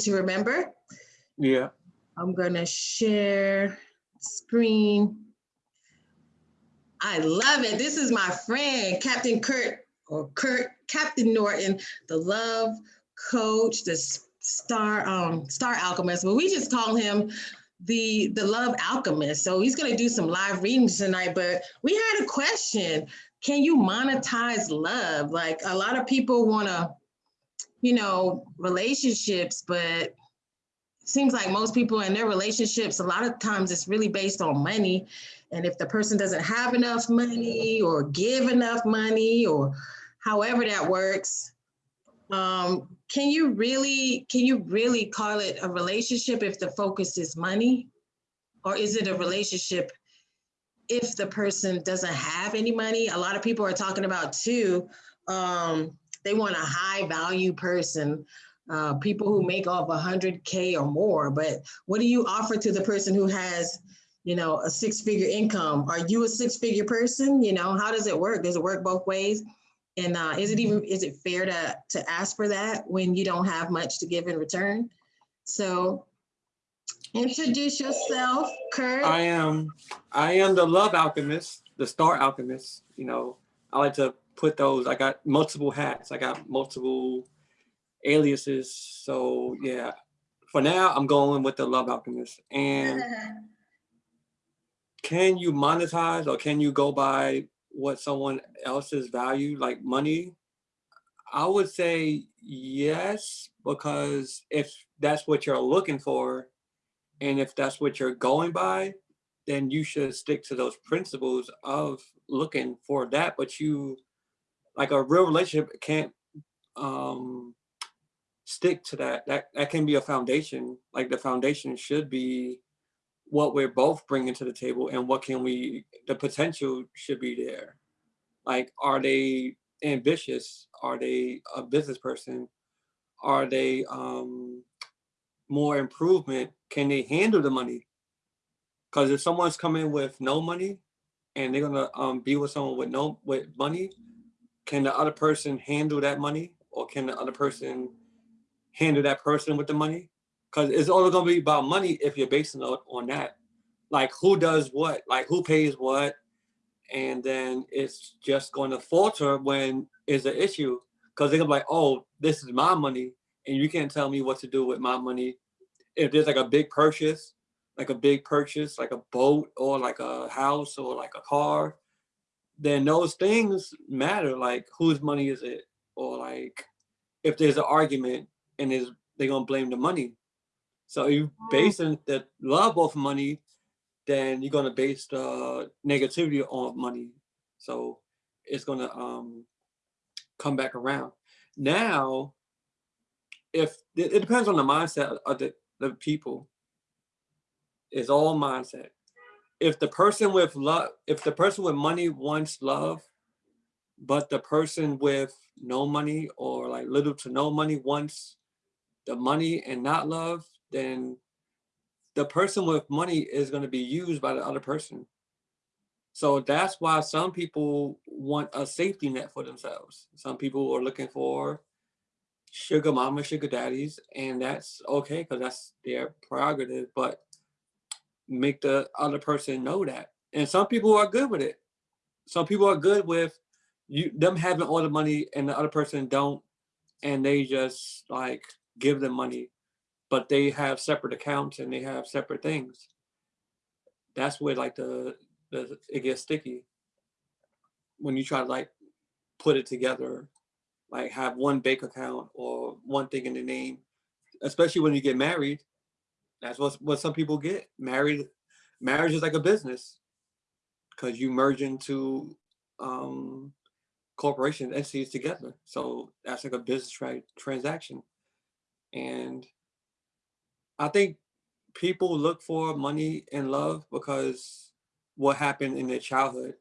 to remember. Yeah. I'm gonna share screen. I love it. This is my friend, Captain Kurt, or Kurt, Captain Norton, the love coach, the star um star alchemist, but we just call him the the love alchemist. So he's gonna do some live readings tonight. But we had a question: Can you monetize love? Like a lot of people wanna, you know, relationships, but seems like most people in their relationships, a lot of times it's really based on money. And if the person doesn't have enough money or give enough money or however that works, um, can you really can you really call it a relationship if the focus is money? Or is it a relationship if the person doesn't have any money? A lot of people are talking about too, um, they want a high value person, uh, people who make off 100K or more. But what do you offer to the person who has, you know, a six figure income? Are you a six figure person? You know, how does it work? Does it work both ways? And uh, is it even, is it fair to, to ask for that when you don't have much to give in return? So introduce yourself, Kurt. I am, I am the love alchemist, the star alchemist. You know, I like to put those, I got multiple hats. I got multiple aliases. So yeah, for now, I'm going with the love alchemist. And can you monetize or can you go by what someone else's value, like money? I would say yes, because if that's what you're looking for, and if that's what you're going by, then you should stick to those principles of looking for that. But you, like a real relationship can't um, stick to that. That that can be a foundation. Like the foundation should be what we're both bringing to the table and what can we, the potential should be there. Like, are they ambitious? Are they a business person? Are they um, more improvement? Can they handle the money? Because if someone's coming with no money and they're gonna um, be with someone with no with money, can the other person handle that money, or can the other person handle that person with the money? because it's only going to be about money if you're basing it on that. Like who does what, like who pays what, and then it's just going to falter when it's an issue because they're gonna be like, oh, this is my money, and you can't tell me what to do with my money. If there's like a big purchase, like a big purchase, like a boat or like a house or like a car, then those things matter. Like whose money is it, or like if there's an argument and is they're gonna blame the money so you oh. basing the love off money, then you're gonna base the negativity on money. So it's gonna um, come back around. Now, if it depends on the mindset of the, the people, it's all mindset. If the person with love, if the person with money wants love, but the person with no money or like little to no money wants the money and not love, then the person with money is going to be used by the other person. So that's why some people want a safety net for themselves. Some people are looking for sugar mama, sugar daddies, and that's okay because that's their prerogative, but make the other person know that. And some people are good with it. Some people are good with you them having all the money and the other person don't, and they just like give them money but they have separate accounts and they have separate things. That's where like the, the it gets sticky when you try to like put it together, like have one bank account or one thing in the name, especially when you get married. That's what what some people get married. Marriage is like a business because you merge into um, corporation entities together. So that's like a business tra transaction. And I think people look for money and love because what happened in their childhood.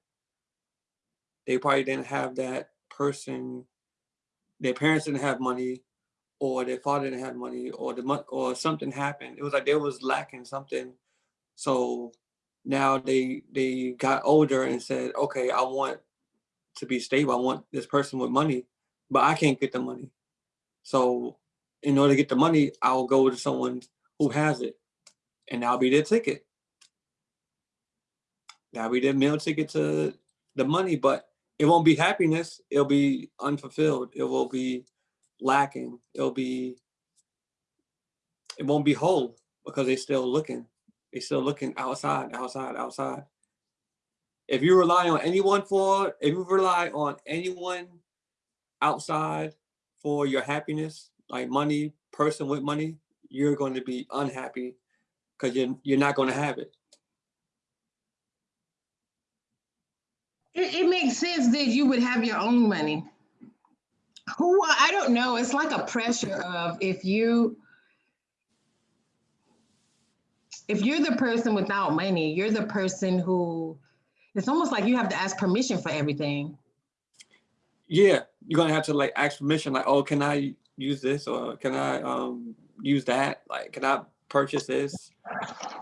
They probably didn't have that person, their parents didn't have money, or their father didn't have money, or the month or something happened. It was like they was lacking something. So now they they got older and said, okay, I want to be stable. I want this person with money, but I can't get the money. So in order to get the money, I'll go to someone who has it, and that'll be their ticket. That'll be their meal ticket to the money, but it won't be happiness. It'll be unfulfilled. It will be lacking. It'll be, it won't be whole because they're still looking. They're still looking outside, outside, outside. If you rely on anyone for, if you rely on anyone outside for your happiness, like money, person with money, you're going to be unhappy because you're, you're not going to have it. It, it makes sense that you would have your own money. Who, I don't know, it's like a pressure of if you, if you're the person without money, you're the person who, it's almost like you have to ask permission for everything. Yeah, you're gonna have to like ask permission, like, oh, can I use this or can I um use that? Like, can I purchase this?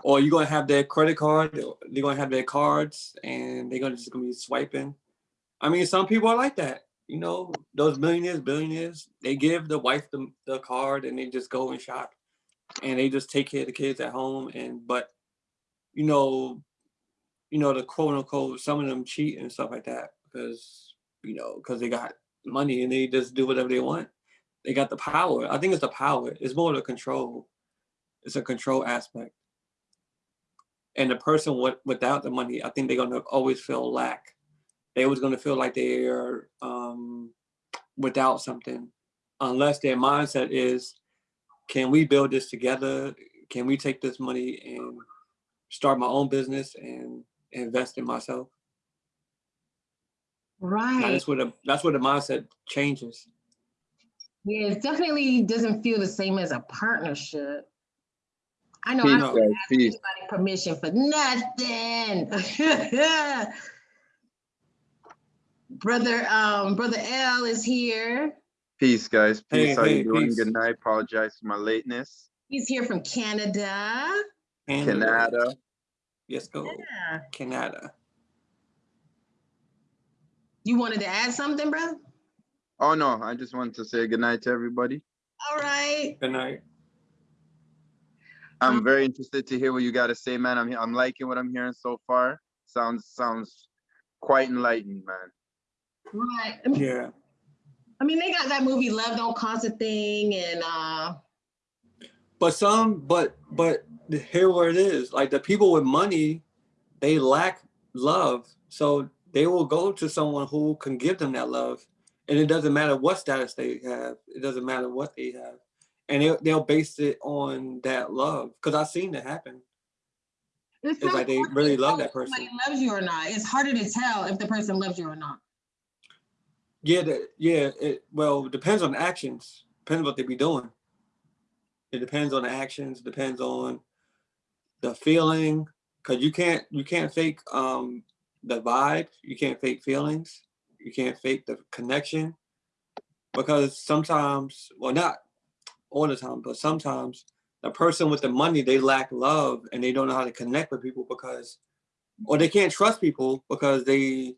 Or you're gonna have their credit card, they're gonna have their cards and they're gonna just gonna be swiping. I mean, some people are like that. You know, those millionaires, billionaires, they give the wife the, the card and they just go and shop and they just take care of the kids at home. And but you know, you know, the quote unquote, some of them cheat and stuff like that because you know, because they got money and they just do whatever they want. They got the power. I think it's the power. It's more the control. It's a control aspect. And the person with, without the money, I think they're gonna always feel lack. They always gonna feel like they are um, without something, unless their mindset is, can we build this together? Can we take this money and start my own business and invest in myself? Now, Right. That's where the that's where the mindset changes. Yeah, it definitely doesn't feel the same as a partnership. I know I Peace, don't guys. ask anybody permission for nothing. Brother, um, Brother L is here. Peace, guys. Hey, Peace. How hey, you doing? peace. Good night. Apologize for my lateness. He's here from Canada. Canada. Yes, go. Yeah. Canada. You wanted to add something, brother? Oh no, I just wanted to say good night to everybody. All right. Good night. I'm Um, very interested to hear what you got to say, man. I'm I'm liking what I'm hearing so far. Sounds sounds quite enlightened, man. Right. I mean- Yeah. I mean, they got that movie Love Don't Cost a Thing and uh But some, but but here where it is, like the people with money, they lack love. So they will go to someone who can give them that love. And it doesn't matter what status they have. It doesn't matter what they have. And they, they'll base it on that love. Because I've seen it happen. it's, It's like they really love that if somebody person. loves you or not. It's harder to tell if the person loves you or not. Yeah, yeah. It, well, it depends on the actions. Depends on what they be doing. It depends on the actions. Depends on the feeling. Cause you can't you can't fake um the vibe. You can't fake feelings. You can't fake the connection. Because sometimes, well, not all the time, but sometimes the person with the money they lack love and they don't know how to connect with people because, or they can't trust people because they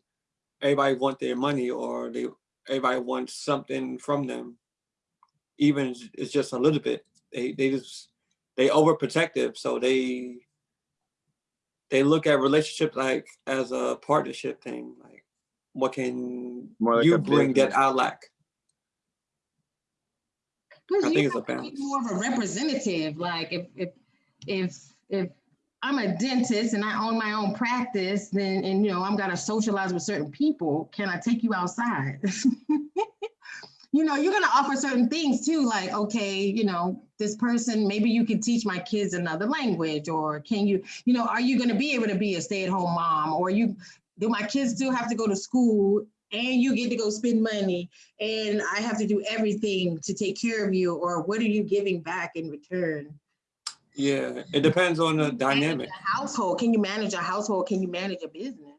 everybody want their money or they everybody wants something from them even it's just a little bit they they just they overprotective so they they look at relationships like as a partnership thing like what can More like you a bring that business. i lack Plus, I you think it's a to be balance. More of a representative. Like if if if if I'm a dentist and I own my own practice, then and you know I'm gonna socialize with certain people. Can I take you outside? you know, you're gonna offer certain things too, like okay, you know, this person maybe you can teach my kids another language, or can you, you know, are you gonna be able to be a stay-at-home mom, or you do my kids still have to go to school and you get to go spend money and I have to do everything to take care of you, or what are you giving back in return? Yeah it depends on the dynamic household. Can you manage a household? Can you manage a business?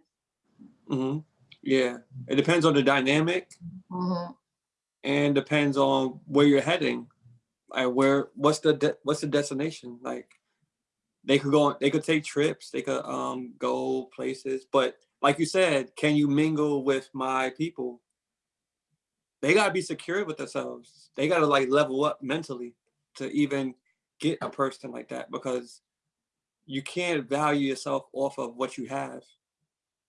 hmm yeah it depends on the dynamic Mhm. and depends on where you're heading like where what's the what's the destination like they could go on they could take trips they could um go places but like you said can you mingle with my people they gotta be secure with themselves. They gotta like level up mentally to even get a person like that because you can't value yourself off of what you have.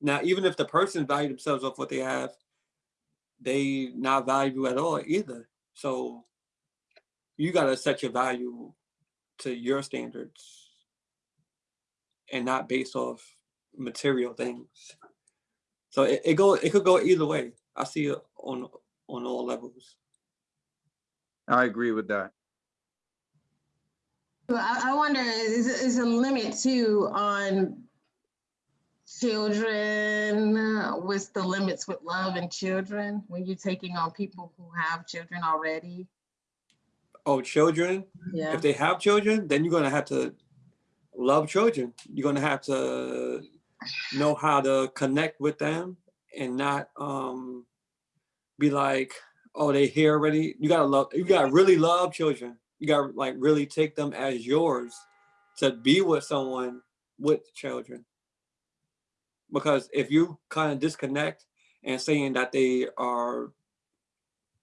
Now, even if the person value themselves off what they have, they not value you at all either. So you gotta set your value to your standards and not based off material things. So it, it go it could go either way. I see it on on all levels. I agree with that. I, I wonder, is, is a limit too on children? uh, What's the limits with love and children when you're taking on people who have children already? Oh, children, Yeah. if they have children, then you're gonna have to love children. You're gonna have to know how to connect with them and not um be like, oh, they here already. You gotta love you gotta really love children. You gotta like really take them as yours to be with someone with children. Because if you kind of disconnect and saying that they are,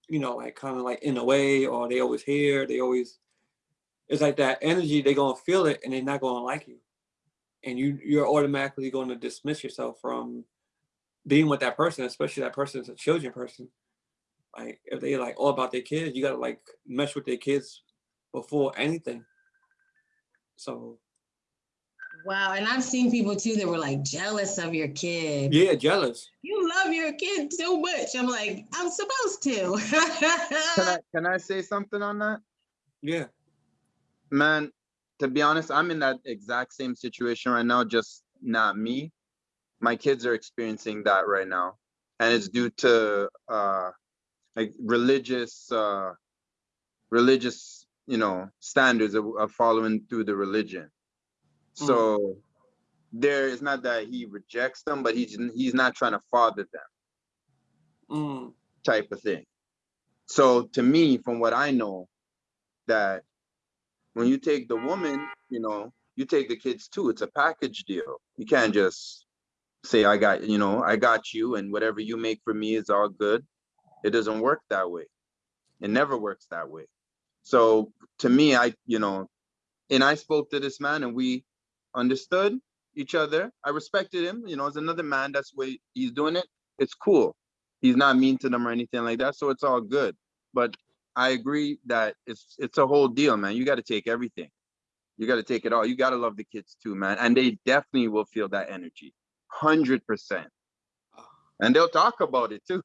you know, like kind of like in a way, or they always here, they always it's like that energy, they're gonna feel it and they're not gonna like you. And you you're automatically gonna dismiss yourself from being with that person, especially that person is a children person. Like if they like all about their kids, you gotta like mesh with their kids before anything. So Wow, and I've seen people too that were like jealous of your kid. yeah, jealous. You love your kid so much. I'm like, I'm supposed to. Can I, can I say something on that? Yeah. Man, to be honest, I'm in that exact same situation right now, just not me. My kids are experiencing that right now. And it's due to uh like religious uh religious, you know, standards of, of following through the religion. So there is not that he rejects them, but he's he's not trying to father them Mm, type of thing. So to me, from what I know, that when you take the woman, you know, you take the kids too. It's a package deal. You can't just say, I got, you know, I got you and whatever you make for me is all good. It doesn't work that way. It never works that way. So to me, I, you know, and I spoke to this man and we understood each other. I respected him, you know, as another man, that's the way he's doing it. It's cool. He's not mean to them or anything like that. So it's all good. But I agree that it's it's a whole deal, man. You got to take everything. You got to take it all. You got to love the kids too, man. And they definitely will feel that energy. 100%. Ah. And they'll talk about it too.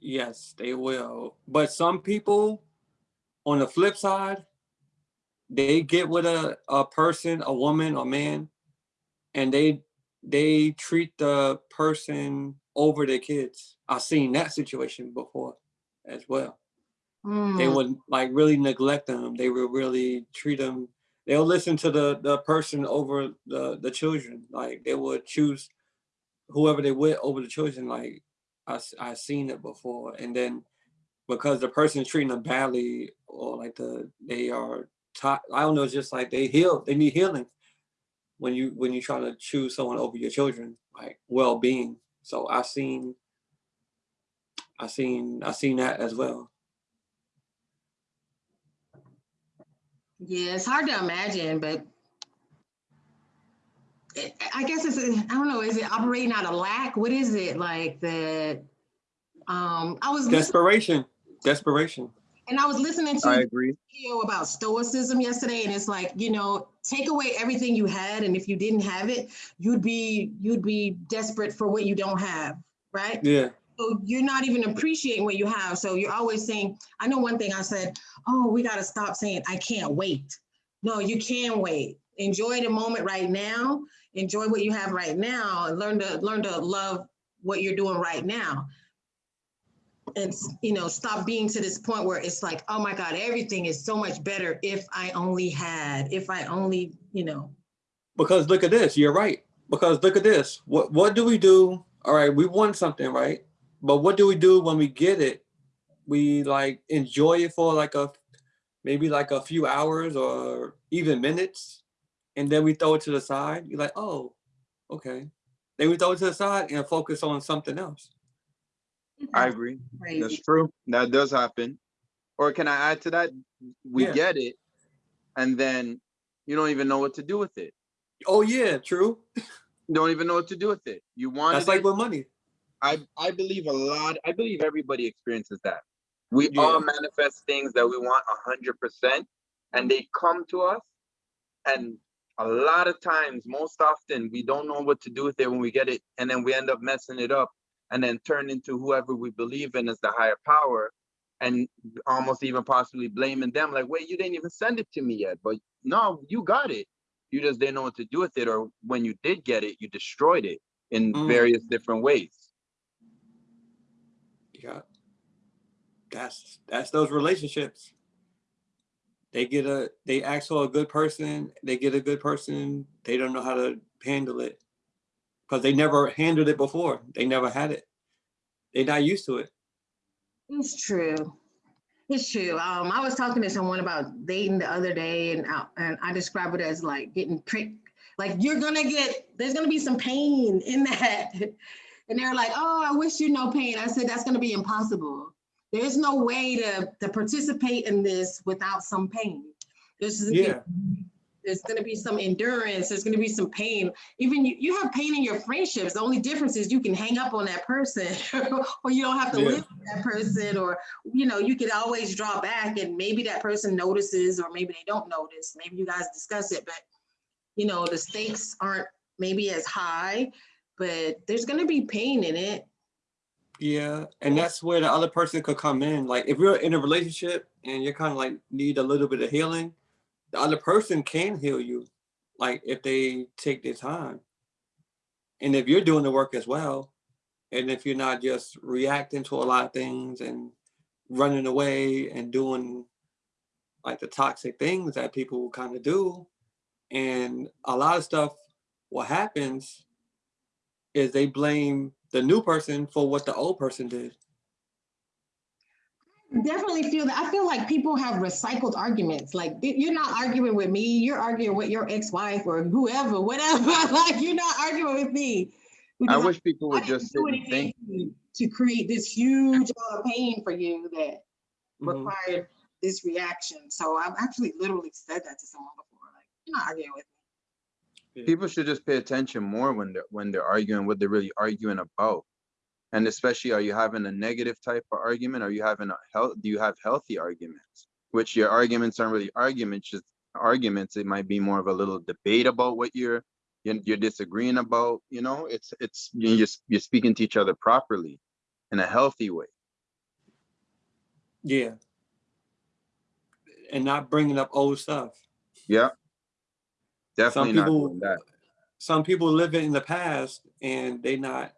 Yes, they will. But some people on the flip side, they get with a, a person, a woman or man, and they they treat the person over their kids. I've seen that situation before as well. They Mm, would like really neglect them. They would really treat them. They'll listen to the the person over the the children. Like they would choose whoever they with over the children. Like I s- I seen it before, and then because the person's treating them badly or like the they are I don't know. It's just like they heal. They need healing when you when you try to choose someone over your children, like well being. So I seen I seen I seen that as well. yeah, it's hard to imagine, but I guess it's, I don't know, is it operating out of lack? What is it like that? Um, I was Desperation. Desperation. and I was listening to I a agree. video about stoicism yesterday, and it's like, you know, take away everything you had, and if you didn't have it, you'd be you'd be desperate for what you don't have, right? Yeah. So you're not even appreciating what you have. So you're always saying, I know one thing I said, oh, we got to stop saying, I can't wait. No, you can wait. Enjoy the moment right now. Enjoy what you have right now and learn to learn to love what you're doing right now. And you know, stop being to this point where it's like, oh my God, everything is so much better if I only had, if I only, you know. Because look at this. You're right. Because look at this. What what do we do? All right, we want something, right? But what do we do when we get it? We like enjoy it for like a maybe like a few hours or even minutes, and then we throw it to the side. You're like, oh, okay. Then we throw it to the side and focus on something else. I mm-hmm. agree. Crazy. That's true. That does happen. Or can I add to that? We Yeah. get it, and then you don't even know what to do with it. Oh yeah, true. You don't even know what to do with it. You want That's like with money. I I believe a lot. I believe everybody experiences that. We Yeah. all manifest things that we want a hundred percent, and they come to us. And a lot of times, most often, we don't know what to do with it when we get it, and then we end up messing it up, and then turn into whoever we believe in as the higher power, and almost even possibly blaming them. Like, wait, you didn't even send it to me yet, but no, you got it. You just didn't know what to do with it, or when you did get it, you destroyed it in Mm. various different ways. Yeah. That's that's those relationships. They get a they ask for a good person, they get a good person, they don't know how to handle it. Because they never handled it before. They never had it. They're not used to it. It's true. It's true. Um, I was talking to someone about dating the other day, and I, and I describe it as like getting pricked. Like you're gonna get, there's gonna be some pain in that. And they're like, "Oh, I wish you no pain." I said, "That's gonna be impossible. There's no way to to participate in this without some pain. There's gonna be- Yeah. there's gonna be some endurance. There's gonna be some pain. Even you, you have pain in your friendships. The only difference is you can hang up on that person, or you don't have to Yeah. live with that person, or you know, you can always draw back, and maybe that person notices, or maybe they don't notice. Maybe you guys discuss it, but you know, the stakes aren't maybe as high, but there's gonna be pain in it. Yeah, and that's where the other person could come in. Like if you're in a relationship and you're kind of like need a little bit of healing, the other person can heal you, like if they take their time. And if you're doing the work as well, and if you're not just reacting to a lot of things and running away and doing like the toxic things that people kind of do, and a lot of stuff, what happens is they blame the new person for what the old person did. Definitely feel that. I feel like people have recycled arguments. Like you're not arguing with me, you're arguing with your ex-wife or whoever, whatever. like you're not arguing with me. I because wish people would just do sit and anything think. to to create this huge amount of pain for you that Mhm. required this reaction. So I've actually literally said that to someone before. Like, you're not arguing with me. People should just pay attention more when they're when they're arguing what they're really arguing about. And especially, are you having a negative type of argument? Are you having a health? Do you have healthy arguments? Which your arguments aren't really arguments, just arguments. It might be more of a little debate about what you're you're, you're disagreeing about. You know, it's it's you just you're speaking to each other properly, in a healthy way. Yeah. And not bringing up old stuff. Yeah. Definitely not people-. Some people live in the past and they not.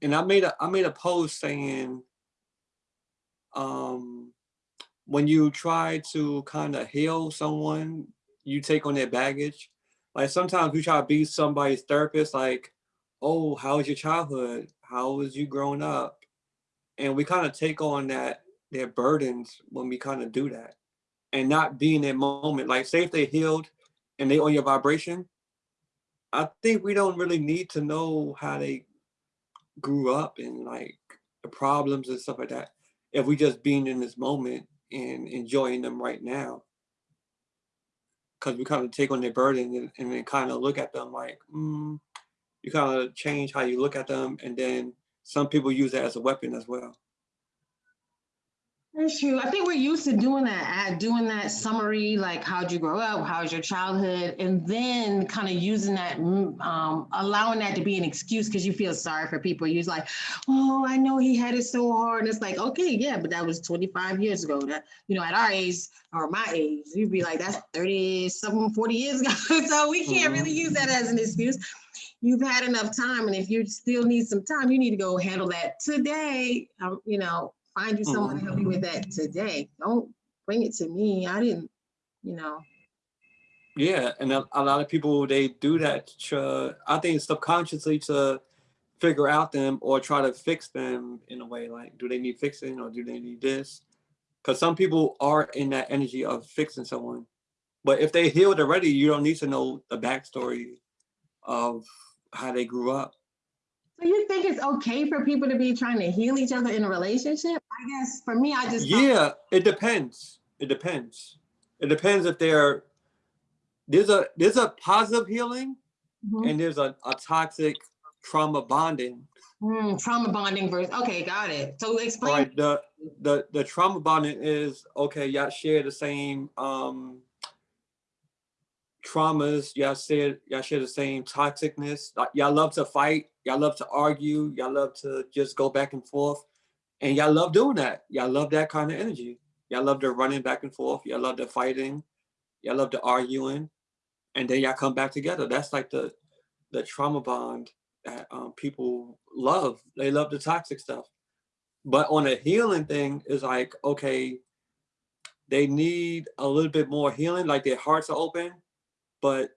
And I made a I made a post saying, um, when you try to kind of heal someone, you take on their baggage. Like sometimes we try to be somebody's therapist, like, oh, how was your childhood? How was you growing up? And we kind of take on that their burdens when we kind of do that and not be in that moment. Like say if they healed and they on your vibration, I think we don't really need to know how they grew up and like the problems and stuff like that. If we just being in this moment and enjoying them right now. Cause we kind of take on their burden and, and then kind of look at them like, mm, you kind of change how you look at them. And then some people use that as a weapon as well. That's true. I think we're used to doing that, uh, doing that summary, like how'd you grow up, how's your childhood, and then kind of using that, mm, um, allowing that to be an excuse because you feel sorry for people. You're like, oh, I know he had it so hard. And it's like, okay, yeah, but that was 25 years ago. That you know, at our age or my age, you'd be like, that's 30 something, 40 years ago. so we can't really use that as an excuse. You've had enough time, and if you still need some time, you need to go handle that today. Um, you know, find you someone to help you mm-hmm. with that today. Don't bring it to me. I didn't, you know. Yeah, and a, a lot of people they do that. To, I think subconsciously to figure out them or try to fix them in a way. Like, do they need fixing or do they need this? Because some people are in that energy of fixing someone, but if they healed already, you don't need to know the backstory of how they grew up. Do you think it's okay for people to be trying to heal each other in a relationship? I guess for me, I just Yeah, it depends. It depends. It depends if they're there's a there's a positive healing Mhm. and there's a, a toxic trauma bonding. Mm, trauma bonding versus okay, got it. So explain. Right. The the the trauma bonding is okay, y'all share the same um traumas, y'all share y'all share the same toxicness. Y'all love to fight, y'all love to argue, y'all love to just go back and forth. And y'all love doing that. Y'all love that kind of energy. Y'all love the running back and forth. Y'all love the fighting. Y'all love the arguing. And then y'all come back together. That's like the the trauma bond that um, people love. They love the toxic stuff. But on a healing thing, is like, okay, they need a little bit more healing, like their hearts are open, but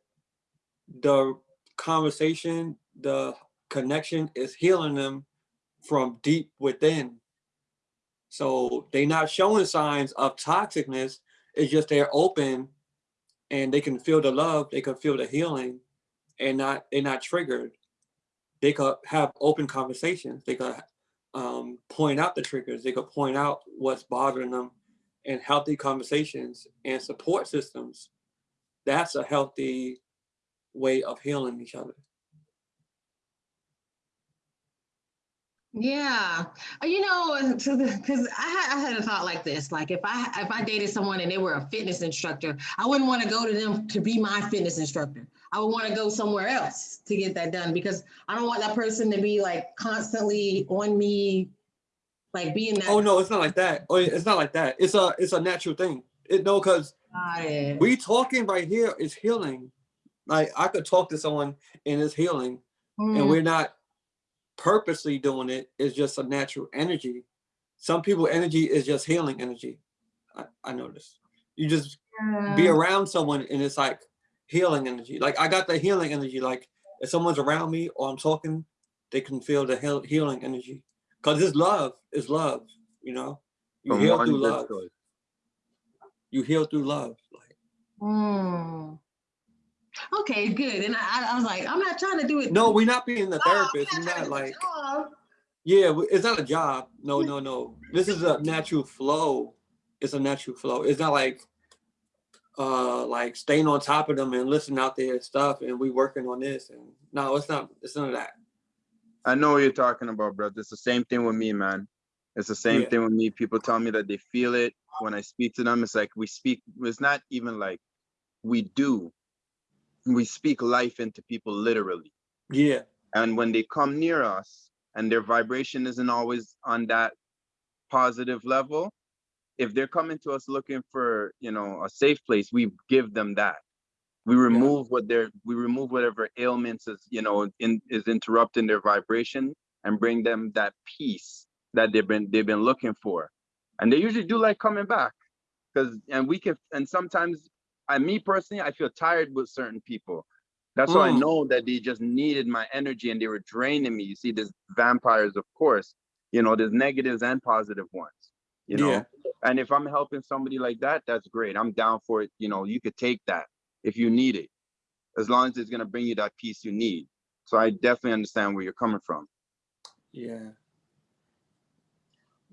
the conversation, the connection is healing them from deep within. So they're not showing signs of toxicness. It's just they're open and they can feel the love, they can feel the healing and not they're not triggered. They could have open conversations. They could um, point out the triggers. They could point out what's bothering them and healthy conversations and support systems. That's a healthy way of healing each other. Yeah, Uh, you know, because I I had a thought like this. Like if I if I dated someone and they were a fitness instructor, I wouldn't want to go to them to be my fitness instructor. I would want to go somewhere else to get that done because I don't want that person to be like constantly on me, like being that. Oh no, it's not like that. Oh, it's not like that. It's a it's a natural thing. It no, because Got it. we talking right here is healing. Like I could talk to someone and it's healing, and Mm, we're not purposely doing it. It's just a natural energy. Some people energy is just healing energy. I, I noticed. You just be around someone and it's like healing energy. Like I got the healing energy. Like if someone's around me or I'm talking, they can feel the heal, healing energy. Cause it's love. It's love. You know, you From heal through love. source. You heal through love. Like Mm. Okay, good. And I, I- I was like, I'm not trying to do it. no, we're not being the Oh, I'm therapist. not We're not like yeah. It's not a job. No, no, no. This is a natural flow. It's a natural flow. It's not like uh like staying on top of them and listening out their stuff and we working on this and no it's not it's none of that I know what you're talking about, bro. It's the same thing with me, man. It's the same Yeah. thing with me. People tell me that they feel it when I speak to them. It's like we speak, it's not even like we do. We speak life into people literally. yeah And when they come near us and their vibration isn't always on that positive level, if they're coming to us looking for, you know, a safe place, we give them that. We remove what they're, we remove whatever ailments is, you know, in, is interrupting their vibration and bring them that peace that they've been, they've been looking for. And they usually do like coming back. Cause, and we can, and sometimes, I, me personally, I feel tired with certain people. That's why I Mm. know that they just needed my energy and they were draining me. You see, there's vampires, of course, you know, there's negatives and positive ones, you know. Yeah. And if I'm helping somebody like that, that's great. I'm down for it. You know, you could take that if you need it, as long as it's gonna bring you that peace you need. So I definitely understand where you're coming from. yeah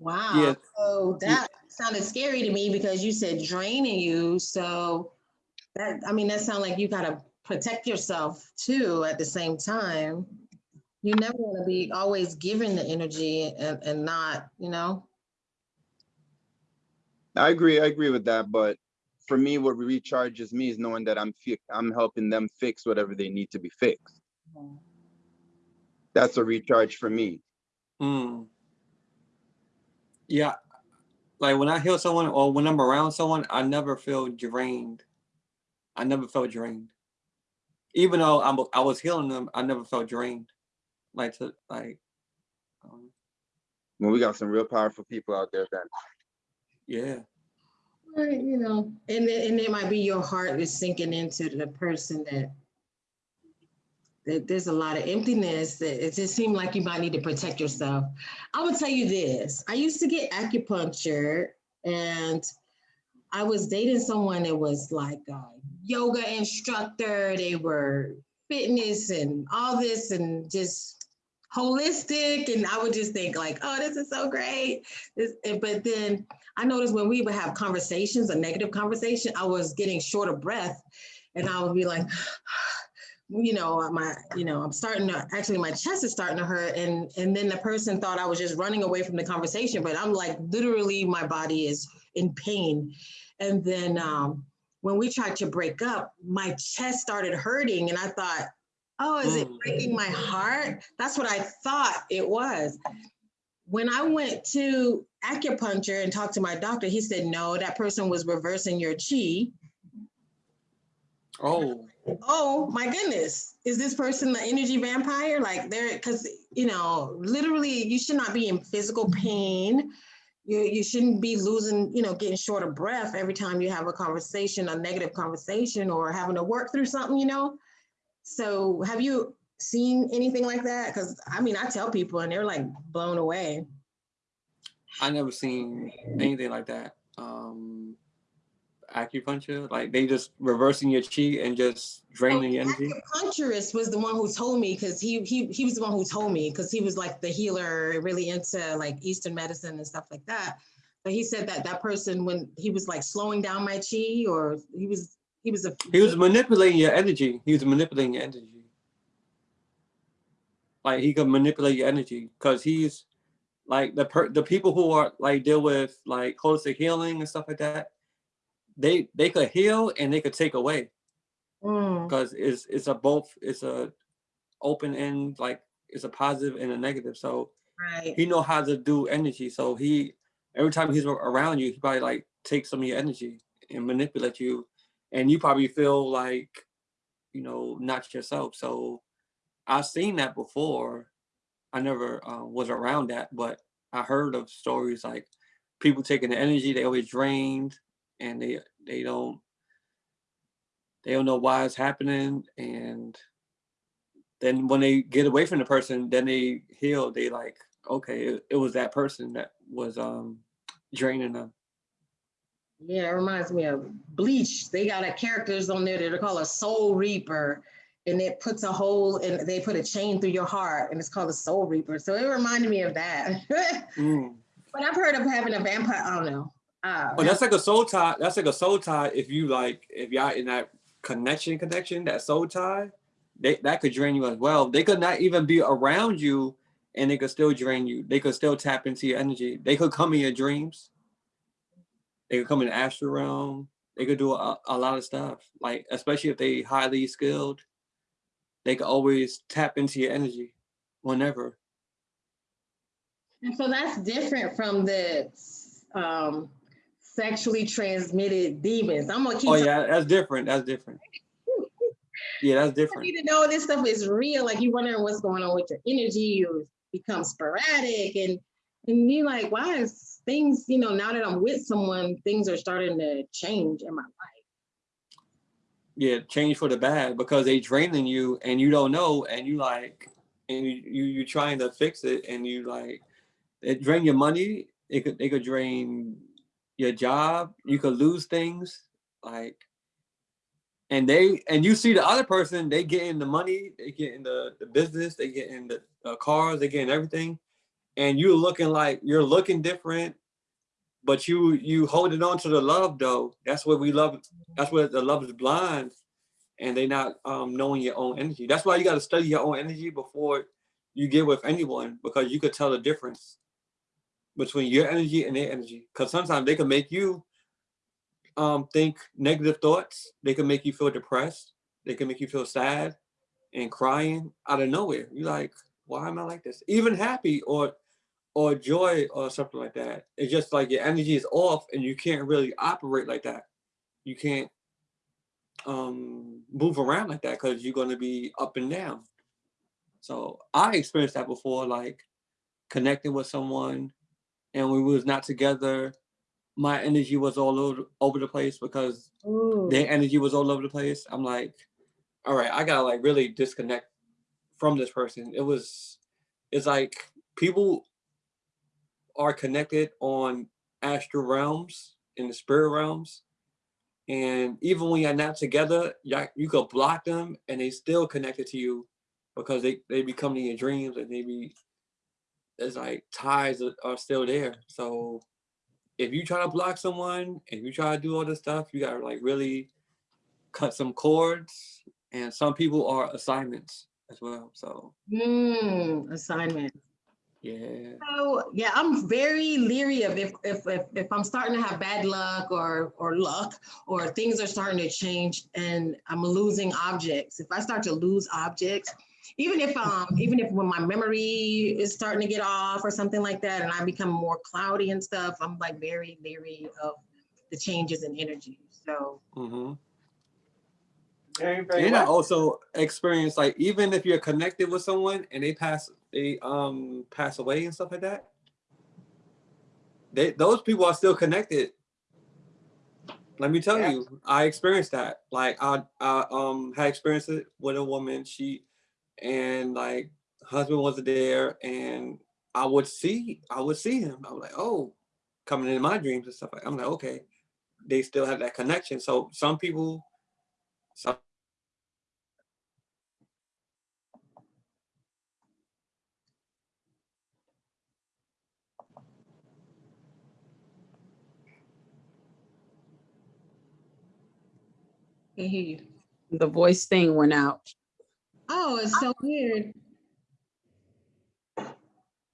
Wow. Yeah. So Yeah. that sounded scary to me because you said draining you. So that, I mean, that sounds like you gotta protect yourself too at the same time. You never want to be always giving the energy and, and not, you know? I agree. I agree with that. But for me, what recharges me is knowing that I'm fi- I'm helping them fix whatever they need to be fixed. That's a recharge for me. mm. Yeah like when i heal someone or when i'm around someone i never feel drained. I never felt drained. Even though I'm, i was healing them i never felt drained. Like to like um, Well, we got some real powerful people out there then. yeah. Right, you know, and then, and it might be your heart is sinking into the person that that there's a lot of emptiness that it just seemed like you might need to protect yourself. I would tell you this. I used to get acupuncture and I was dating someone that was like a yoga instructor. They were fitness and all this and just holistic and I would just think like, oh, this is so great. But then I noticed when we would have conversations, a negative conversation, I was getting short of breath and I would be like, you know, my, you know, I'm starting to, actually my chest is starting to hurt. And, and then the person thought I was just running away from the conversation, but I'm like, literally my body is in pain. And then um, when we tried to break up, my chest started hurting and I thought, oh, is it breaking my heart? That's what I thought it was. When I went to acupuncture and talked to my doctor, he said, no, that person was reversing your chi. Oh, Oh my goodness, is this person the energy vampire? Like they're, because, you know, literally you should not be in physical pain. You, you shouldn't be losing, you know, getting short of breath every time you have a conversation, a negative conversation or having to work through something, you know? So have you seen anything like that? Because I mean, I tell people and they're like blown away. I never seen anything like that. Um, acupuncture, like they just reversing your chi and just oh, draining your energy. Acupuncturist was the one who told me because he he he was the one who told me because he was like the healer, really into like Eastern medicine and stuff like that. But he said that that person when he was like slowing down my chi or he was he was a He was manipulating your energy. He was manipulating your energy. Like he could manipulate your energy because he's like the per the people who are like deal with like holistic healing and stuff like that. They they could heal and they could take away Mm, because it's it's a both it's a open end like it's a positive and a negative. So right. he know how to do energy. So he every time he's around you, he probably like takes some of your energy and manipulate you, and you probably feel like you know not yourself. So I've seen that before. I never uh, was around that, but I heard of stories like people taking the energy they always drained, and they they don't they don't know why it's happening, and then when they get away from the person, then they heal. They like, okay, it, it was that person that was um draining them. Yeah, it reminds me of Bleach. They got a characters on there that are called a Soul Reaper, and it puts a hole and they put a chain through your heart, and it's called a Soul Reaper. So it reminded me of that. Mm. but I've heard of having a vampire. I don't know. Uh, Oh, that's like a soul tie. That's like a soul tie. If you like, if y'all in that connection, connection, that soul tie, they that could drain you as well. They could not even be around you, and they could still drain you. They could still tap into your energy. They could come in your dreams. They could come in the astral realm. They could do a, a lot of stuff. Like especially if they highly skilled, they could always tap into your energy, whenever. And so that's different from the um, sexually transmitted demons. I'm gonna keep. Oh yeah, that's different. That's different. Yeah, that's You different. need to know this stuff is real. Like you wondering what's going on with your energy. You become sporadic, and and you like, why is things? You know, now that I'm with someone, things are starting to change in my life. yeah change for the bad because they draining you and you don't know and you like and you you you trying to fix it and you like it drain your money it could it could drain your job you could lose things like and they and you see the other person they get in the money they get in the, the business they get in the, cars they get in everything and you're looking like you're looking different but you you holding on to the love though. That's what we love that's where the love is blind and they not um, knowing your own energy. That's why you got to study your own energy before you get with anyone because you could tell the difference between your energy and their energy because sometimes they can make you um, think negative thoughts they can make you feel depressed they can make you feel sad and crying out of nowhere. You're like why am i like this? Even happy or or joy or something like that. It's just like your energy is off and you can't really operate like that. You can't um move around like that because you're going to be up and down. So i experienced that before like connecting with someone and we was not together my energy was all over, over the place because Ooh. their energy was all over the place i'm like all right i gotta like really disconnect from this person it was it's like people are connected on astral realms in the spirit realms and even when you're not together you you could block them and they still connected to you because they they be coming in your dreams and they be it's like ties are, still there. So if you try to block someone, if you try to do all this stuff, you gotta like really cut some cords. And some people are assignments as well. So Hmm, assignment. yeah. So yeah, I'm very leery of if, if if if I'm starting to have bad luck or or luck or things are starting to change and I'm losing objects. If I start to lose objects, even if um even if when my memory is starting to get off or something like that, and I become more cloudy and stuff, I'm like very leery of the changes in energy. So mm -hmm. Very, very And I also experience like even if you're connected with someone and they pass they um pass away and stuff like that, they those people are still connected. Let me tell Yeah. you, I experienced that. Like I I um had experienced it with a woman. She and like husband wasn't there, and I would see I would see him. I was like, oh, coming in my dreams and stuff. Like I'm like, okay, they still have that connection. So some people, some I hear you. The voice thing went out. Oh, it's so weird.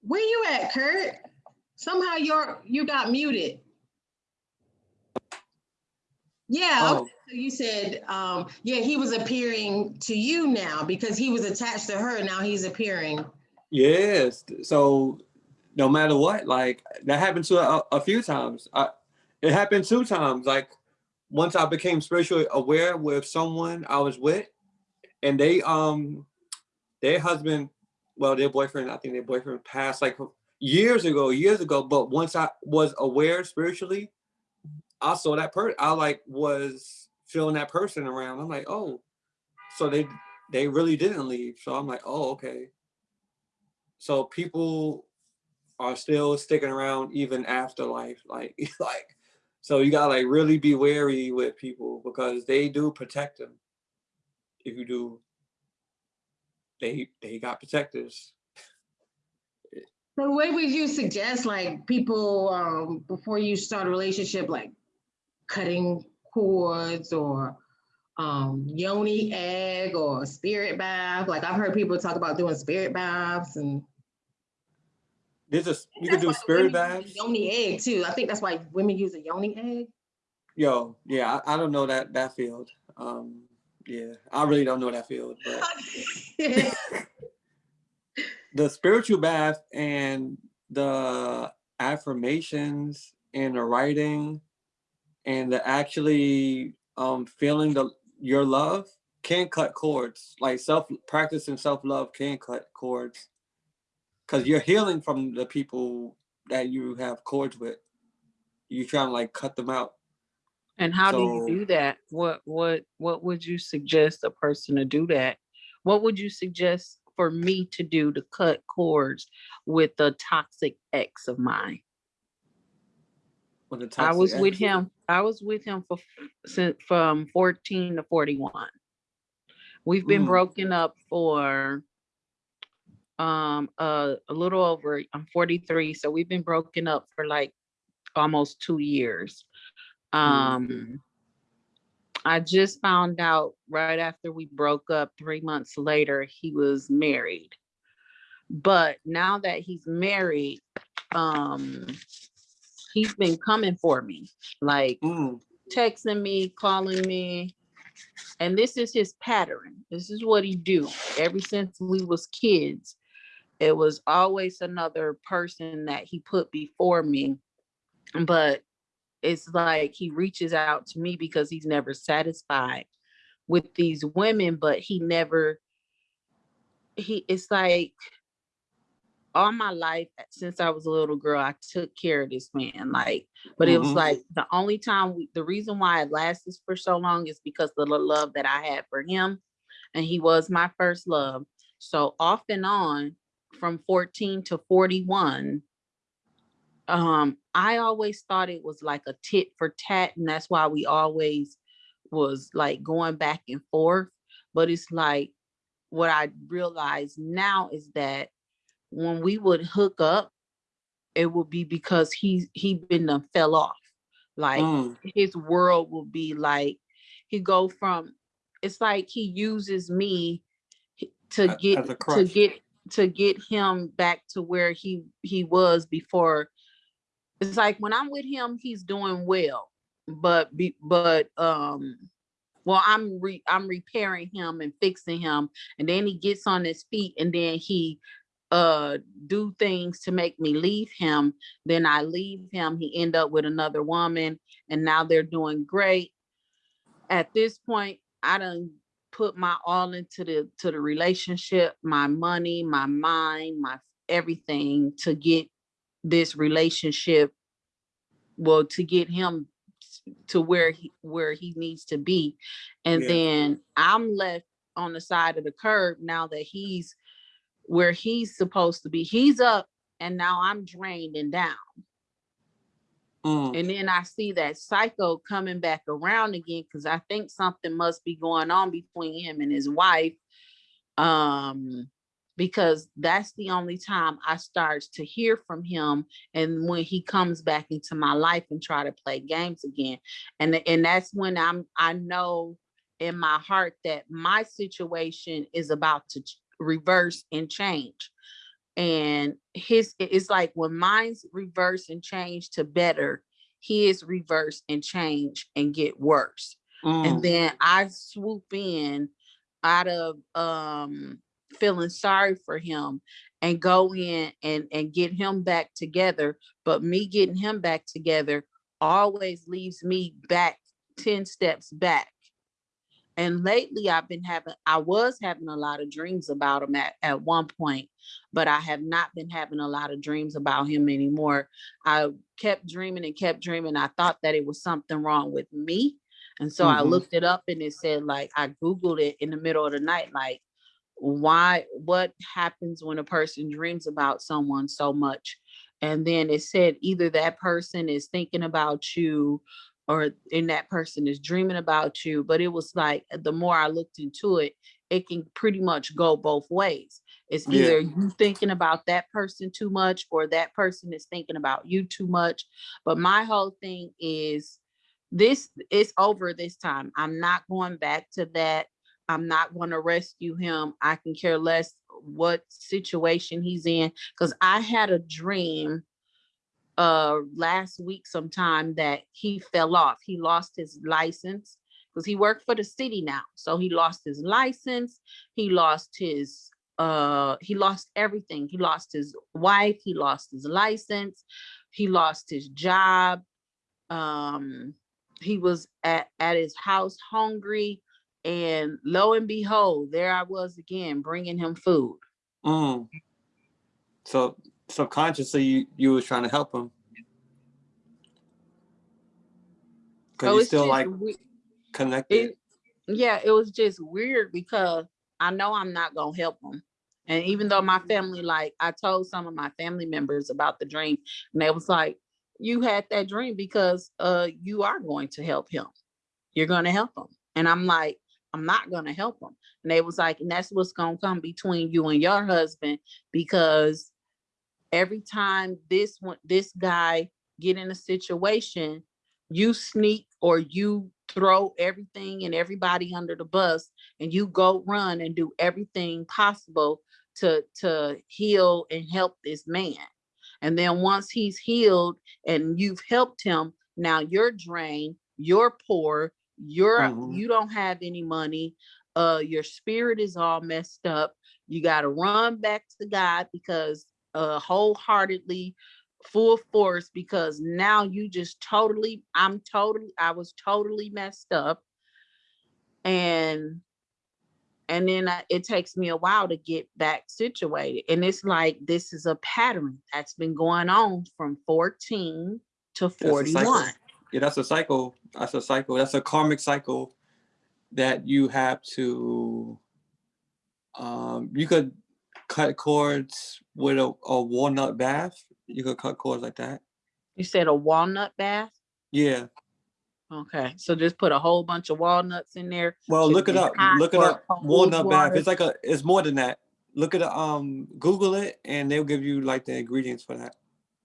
Where you at, Kurt? Somehow you're you got muted. Yeah, Oh. okay, so you said, um, yeah, he was appearing to you now because he was attached to her. Now he's appearing. Yes. So no matter what, like that happened to a, a few times. I, it happened two times. Like once I became spiritually aware with someone I was with, and they um their husband, well, their boyfriend, I think their boyfriend passed like years ago, years ago. But once I was aware spiritually, I saw that person. I like was feeling that person around. I'm like, oh, so they they really didn't leave. So I'm like, oh, okay so people are still sticking around even after life like like so you gotta like really be wary with people because they do protect them if you do they they got protectors So what would you suggest, like people, um, before you start a relationship, like cutting cords or um, yoni egg or spirit bath? Like I've heard people talk about doing spirit baths and there's a you can do spirit baths Yoni egg too. I think that's why women use a yoni egg. yo yeah I, I don't know that that field um yeah i really don't know that field but the spiritual bath and the affirmations and the writing and the actually um feeling the your love can cut cords. Like self practicing self-love can cut cords. Because you're healing from the people that you have cords with. You're trying to like cut them out And how do you do that? What what what would you suggest a person to do that? What would you suggest for me to do to cut cords with the toxic ex of mine? I was with him. I was with him for since from 14 to 41. We've been Mm. broken up for um uh, a little over I'm 43, so we've been broken up for like almost 2 years. Um I just found out right after we broke up 3 months later he was married. But now that he's married, um he's been coming for me. Like Mm, texting me, calling me. And this is his pattern. This is what he do. Ever since we was kids, it was always another person that he put before me. But it's like he reaches out to me because he's never satisfied with these women, but he never he it's like all my life since I was a little girl, I took care of this man. Like, but it was Mhm. like the only time we, the reason why it lasted for so long is because of the love that I had for him. And he was my first love. So off and on from 14 to 41, um, I always thought it was like a tit for tat, and that's why we always was like going back and forth. But it's like what I realize now is that when we would hook up, it would be because he he been done fell off. Like Mm, his world will be like he go from it's like he uses me to get to get to get him back to where he he was before it's like when i'm with him he's doing well but be but um well i'm re i'm repairing him and fixing him and then he gets on his feet and then he uh do things to make me leave him then i leave him he end up with another woman and now they're doing great. At this point i don't put my all into the to the relationship my money my mind my everything to get this relationship well to get him to where he where he needs to be and Yeah. then i'm left on the side of the curb now that he's where he's supposed to be he's up and now i'm drained and down mm, and then I see that psycho coming back around again because I think something must be going on between him and his wife. Um, because that's the only time I starts to hear from him and when he comes back into my life and try to play games again. And and that's when I'm I know in my heart that my situation is about to reverse and change. And his it's like when mine's reverse and change to better his reverse and change and get worse. And mm, then i swoop in out of um feeling sorry for him and go in and and get him back together but me getting him back together always leaves me back 10 steps back and lately I've been having, I was having a lot of dreams about him at, at one point, but I have not been having a lot of dreams about him anymore. I kept dreaming and kept dreaming. I thought that it was something wrong with me. And so I Mhm. looked it up and it said like, I Googled it in the middle of the night, like, why, what happens when a person dreams about someone so much? And then it said either that person is thinking about you or in that person is dreaming about you. But it was like uh, the more I looked into it, it can pretty much go both ways. It's Yeah. either you thinking about that person too much or that person is thinking about you too much. But my whole thing is this is over this time. I'm not going back to that. I'm not going to rescue him. I can care less what situation he's in because I had a dream uh last week sometime that he fell off. He lost his license because he worked for the city now. So he lost his license, he lost his uh he lost everything. He lost his wife, he lost his license, he lost his job. Um he was at at his house hungry and lo and behold, there I was again bringing him food. mm. So subconsciously, you, you was trying to help him. Cause So you still like we- connected. it yeah it was just weird because i know i'm not gonna help them and even though my family like i told some of my family members about the dream and they was like you had that dream because uh you are going to help him you're going to help him and i'm like i'm not going to help him and they was like and that's what's going to come between you and your husband because every time this one this guy get in a situation you sneak or you throw everything and everybody under the bus and you go run and do everything possible to to heal and help this man. And then once he's healed and you've helped him now you're drained you're poor you're Mhm. you don't have any money uh your spirit is all messed up you got to run back to god because uh wholeheartedly full force because now you just totally i'm totally i was totally messed up and and then I, it takes me a while to get back situated and it's like this is a pattern that's been going on from 14 to That's a cycle. 41 Yeah, that's a cycle. That's a cycle. That's a karmic cycle that you have to. Um, you could cut cords with a, a walnut bath. You could cut cords like that. you said a walnut bath Yeah, Okay, so just put a whole bunch of walnuts in there. Well, Should look it up. Look it up. Walnut bath. It's like a. It's more than that. Look at um. Google it, and they'll give you like the ingredients for that.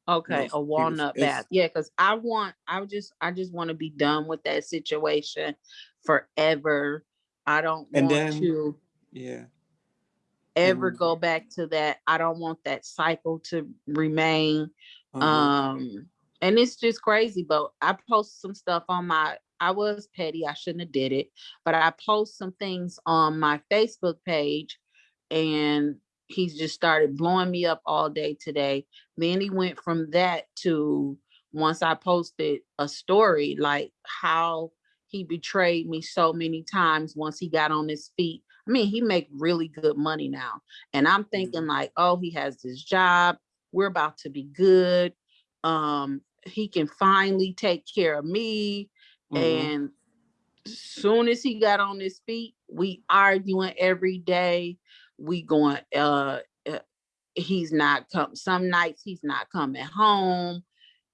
Okay, a walnut it's- bath. Yeah, because I want, I just, I just want to be done with that situation forever. I don't And want then- to Yeah. ever go back to that. I don't want that cycle to remain. Mhm. Um, and it's just crazy, but I post some stuff on my, I was petty, I shouldn't have did it, but I post some things on my Facebook page and he's just started blowing me up all day today. Then he went from that to once I posted a story, like how he betrayed me so many times once he got on his feet. I mean, he make really good money now. And I'm thinking like, oh, he has this job. We're about to be good. Um, he can finally take care of me. Mhm. And soon as he got on his feet, we arguing every day. We going, uh, uh, he's not come, some nights he's not coming home.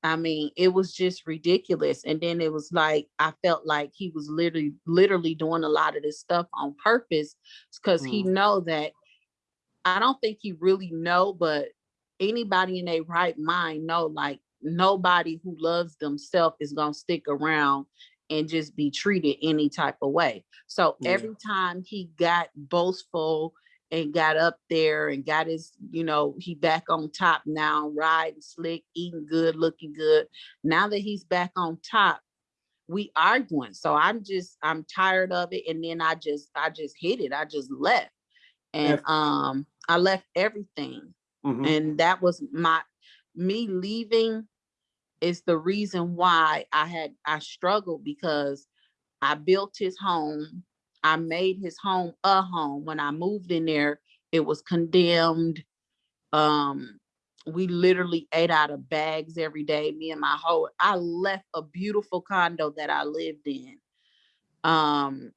I mean, it was just ridiculous. And then it was like, I felt like he was literally, literally doing a lot of this stuff on purpose because he Mm. know that I don't think he really know, but anybody in a right mind know like nobody who loves themselves is gonna stick around and just be treated any type of way. So Yeah. every time he got boastful and got up there and got his, you know, he back on top now, riding slick, eating good, looking good. Now that he's back on top, we arguing. So I'm just, I'm tired of it. And then I just, I just hit it. I just left. And um, I left everything. Mhm. And that was my, me leaving is the reason why I had, I struggled because I built his home. I made his home a home. When I moved in there, it was condemned. Um, we literally ate out of bags every day, me and my whole, I left a beautiful condo that I lived in. Um,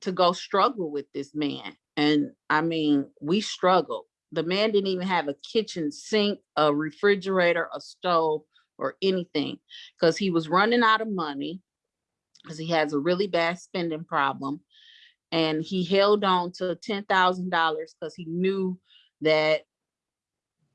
to go struggle with this man. And I mean, we struggled. The man didn't even have a kitchen sink, a refrigerator, a stove, or anything because he was running out of money because he has a really bad spending problem. And he held on to ten thousand dollars because he knew that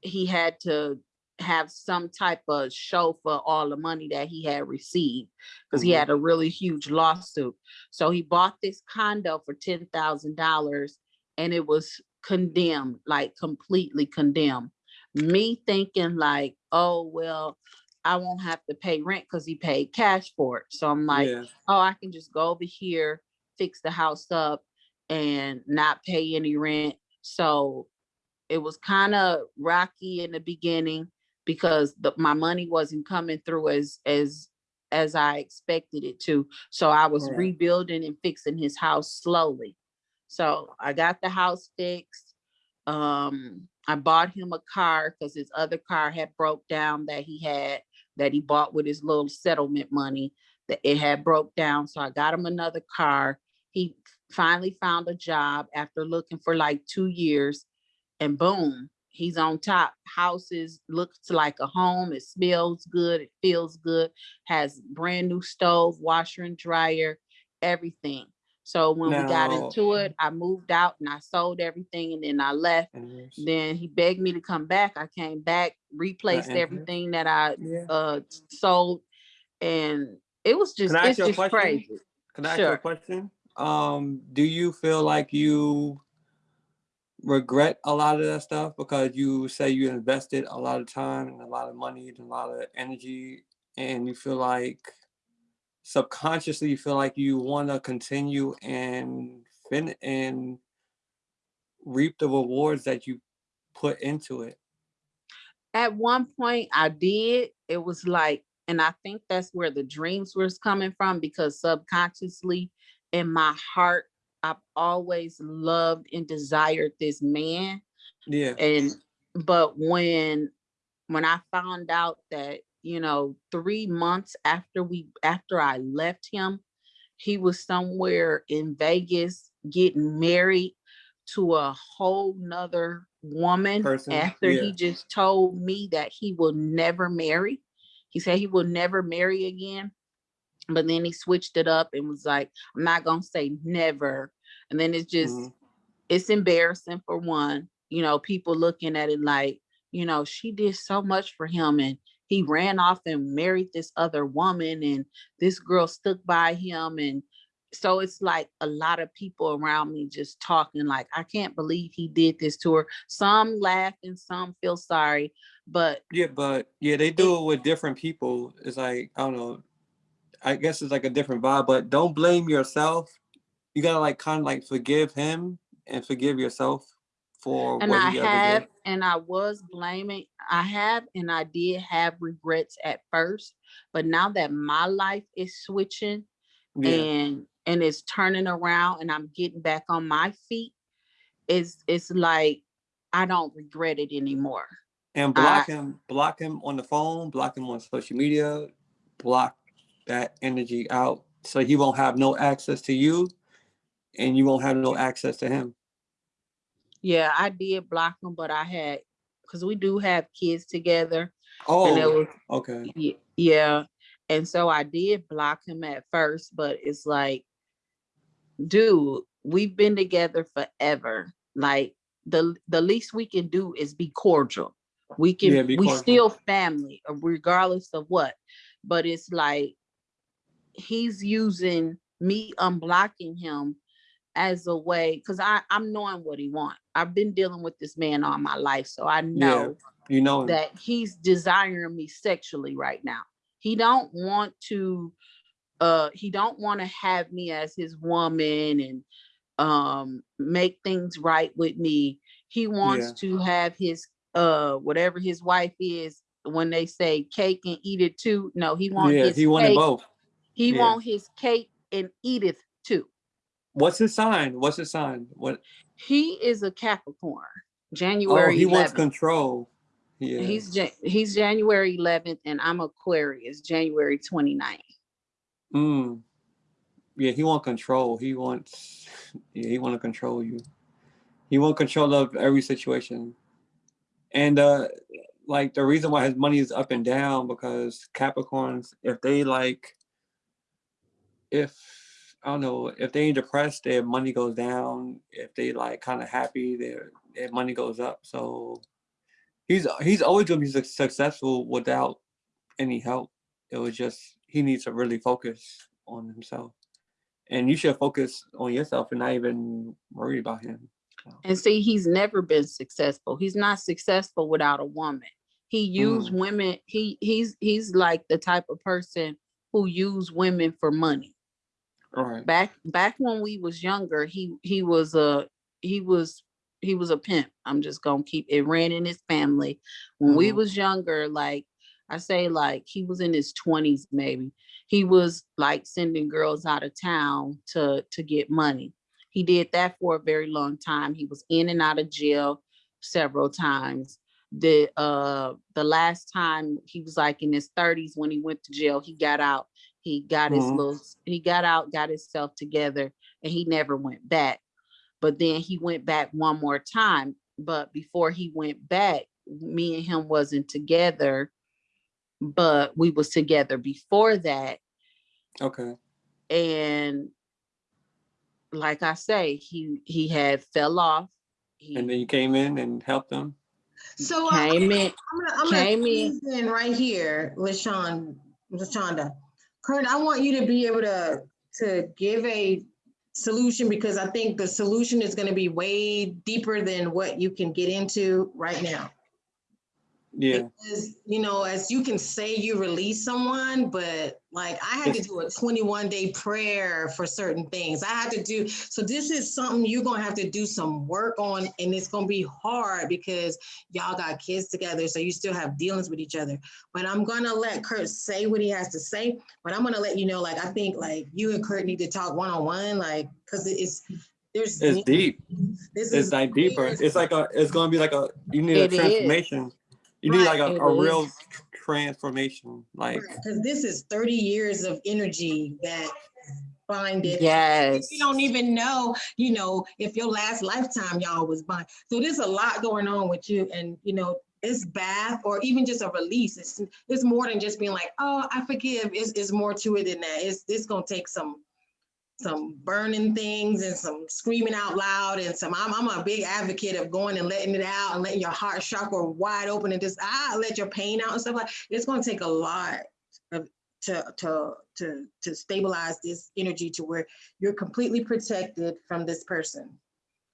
he had to have some type of show for all the money that he had received because he Mhm. had a really huge lawsuit. So he bought this condo for ten thousand dollars and it was condemned, like completely condemned. Me thinking like, oh, well, I won't have to pay rent because he paid cash for it. So I'm like, yeah. oh, I can just go over here, fix the house up and not pay any rent. So it was kind of rocky in the beginning because the, my money wasn't coming through as as as I expected it to. So I was Right. rebuilding and fixing his house slowly. So I got the house fixed. Um, I bought him a car because his other car had broke down that he had that he bought with his little settlement money that it had broke down. So I got him another car. He finally found a job after looking for like two years and boom, he's on top. Houses looks like a home. It smells good. It feels good. Has brand new stove, washer and dryer, everything. So when we got into it, I moved out and I sold everything and then I left. Then he begged me to come back. I came back, replaced everything that I Yeah. uh sold and it was just Can I ask it's a just question? crazy. Can I ask you a question? Um, do you feel like you regret a lot of that stuff because you say you invested a lot of time and a lot of money and a lot of energy and you feel like subconsciously you feel like you want to continue and fin and reap the rewards that you put into it. At one point I did, it was like, and I think that's where the dreams was coming from because subconsciously in my heart, I've always loved and desired this man. Yeah. and but when when i found out that you know three months after we after i left him he was somewhere in vegas getting married to a whole nother woman Person, after yeah. he just told me that he will never marry he said he will never marry again But then he switched it up and was like, I'm not gonna say never. And then it's just, Mhm. it's embarrassing for one, you know, people looking at it like, you know, she did so much for him and he ran off and married this other woman and this girl stuck by him and so it's like a lot of people around me just talking like I can't believe he did this to her. Some laugh and some feel sorry, but Yeah, but yeah, they do it with different people. It's like, I don't know. I guess it's like a different vibe, but don't blame yourself. You gotta like kind of like forgive him and forgive yourself for and what I have and I was blaming I have and I did have regrets at first, but now that my life is switching Yeah, and and it's turning around and I'm getting back on my feet, it's it's like I don't regret it anymore. and block I- him, block him on the phone, block him on social media, block that energy out so he won't have no access to you and you won't have no access to him. Yeah, I did block him, but I had because we do have kids together. and it Oh, was okay. Ye- Yeah, and so I did block him at first, but it's like, dude, we've been together forever. Like the the least we can do is be cordial. We can Yeah, be we still family, uh, regardless of what. But it's like he's using me unblocking him as a way because I I'm knowing what he want. I've been dealing with this man all my life, so I know You know that he's desiring me sexually right now. He don't want to uh he don't want to have me as his woman and um make things right with me. He wants Yeah. to have his uh whatever his wife is when they say cake and eat it too. No, he want yeah, his he wanted both. He yeah. want his cake and eat it too. What's his sign? What's his sign? What? He is a Capricorn. January. Oh, January he wants 11th. control. Yeah. He's he's January 11th and I'm Aquarius, January 29th. Mm. Yeah, he want control. He wants. Yeah, he want to control you. He want control of every situation, and uh, like the reason why his money is up and down because Capricorns, if they like, if I don't know, if they ain't depressed, their money goes down. If they like kind of happy, their their money goes up. So he's he's always gonna be suc- successful without any help. It was just he needs to really focus on himself, and you should focus on yourself and not even worry about him. And see, he's never been successful. He's not successful without a woman. He used mm. women. He he's he's like the type of person who use women for money. All right. Back back when we was younger, he he was a he was he was a pimp. I'm just gonna keep it ran in his family. When we Mhm. was younger, like I say, like he was in his 20s, maybe. He was like sending girls out of town to to get money. He did that for a very long time. He was in and out of jail several times. The uh the last time he was like in his 30s when he went to jail, he got out. He got his Mhm. little he got out, got himself together, and he never went back. But then he went back one more time. But before he went back, me and him wasn't together, but we was together before that Okay. and like I say, he he had fell off. He And then you came in and helped them. So uh, came in. I'm gonna, I'm gonna Came in. in right here with Sean, with Shonda. Kurt, I want you to be able to, to give a solution because I think the solution is gonna be way deeper than what you can get into right now. Yeah. Because, you know, as you can say you release someone, but like I had to do a 21 day prayer for certain things. I had to do, so this is something you're gonna have to do some work on and it's gonna be hard because y'all got kids together, so you still have dealings with each other. But I'm gonna let Kurt say what he has to say, but I'm gonna let you know, like, I think like you and Kurt need to talk one-on-one, like, cause it's, there's. It's deep. This It's is like deeper. It's like a. It's gonna be like a. You need a It is. Transformation. You need like a, a real transformation. Like Because this is 30 years of energy that bind it. Yes. You don't even know, you know, if your last lifetime y'all was bond. So there's a lot going on with you and, you know, it's bath or even just a release. It's it's more than just being like, oh, I forgive. It's, it's more to it than that. It's it's gonna take some some burning things and some screaming out loud and some I'm, I'm a big advocate of going and letting it out and letting your heart chakra wide open and just ah let your pain out and stuff like it's going to take a lot of to to to to stabilize this energy to where you're completely protected from this person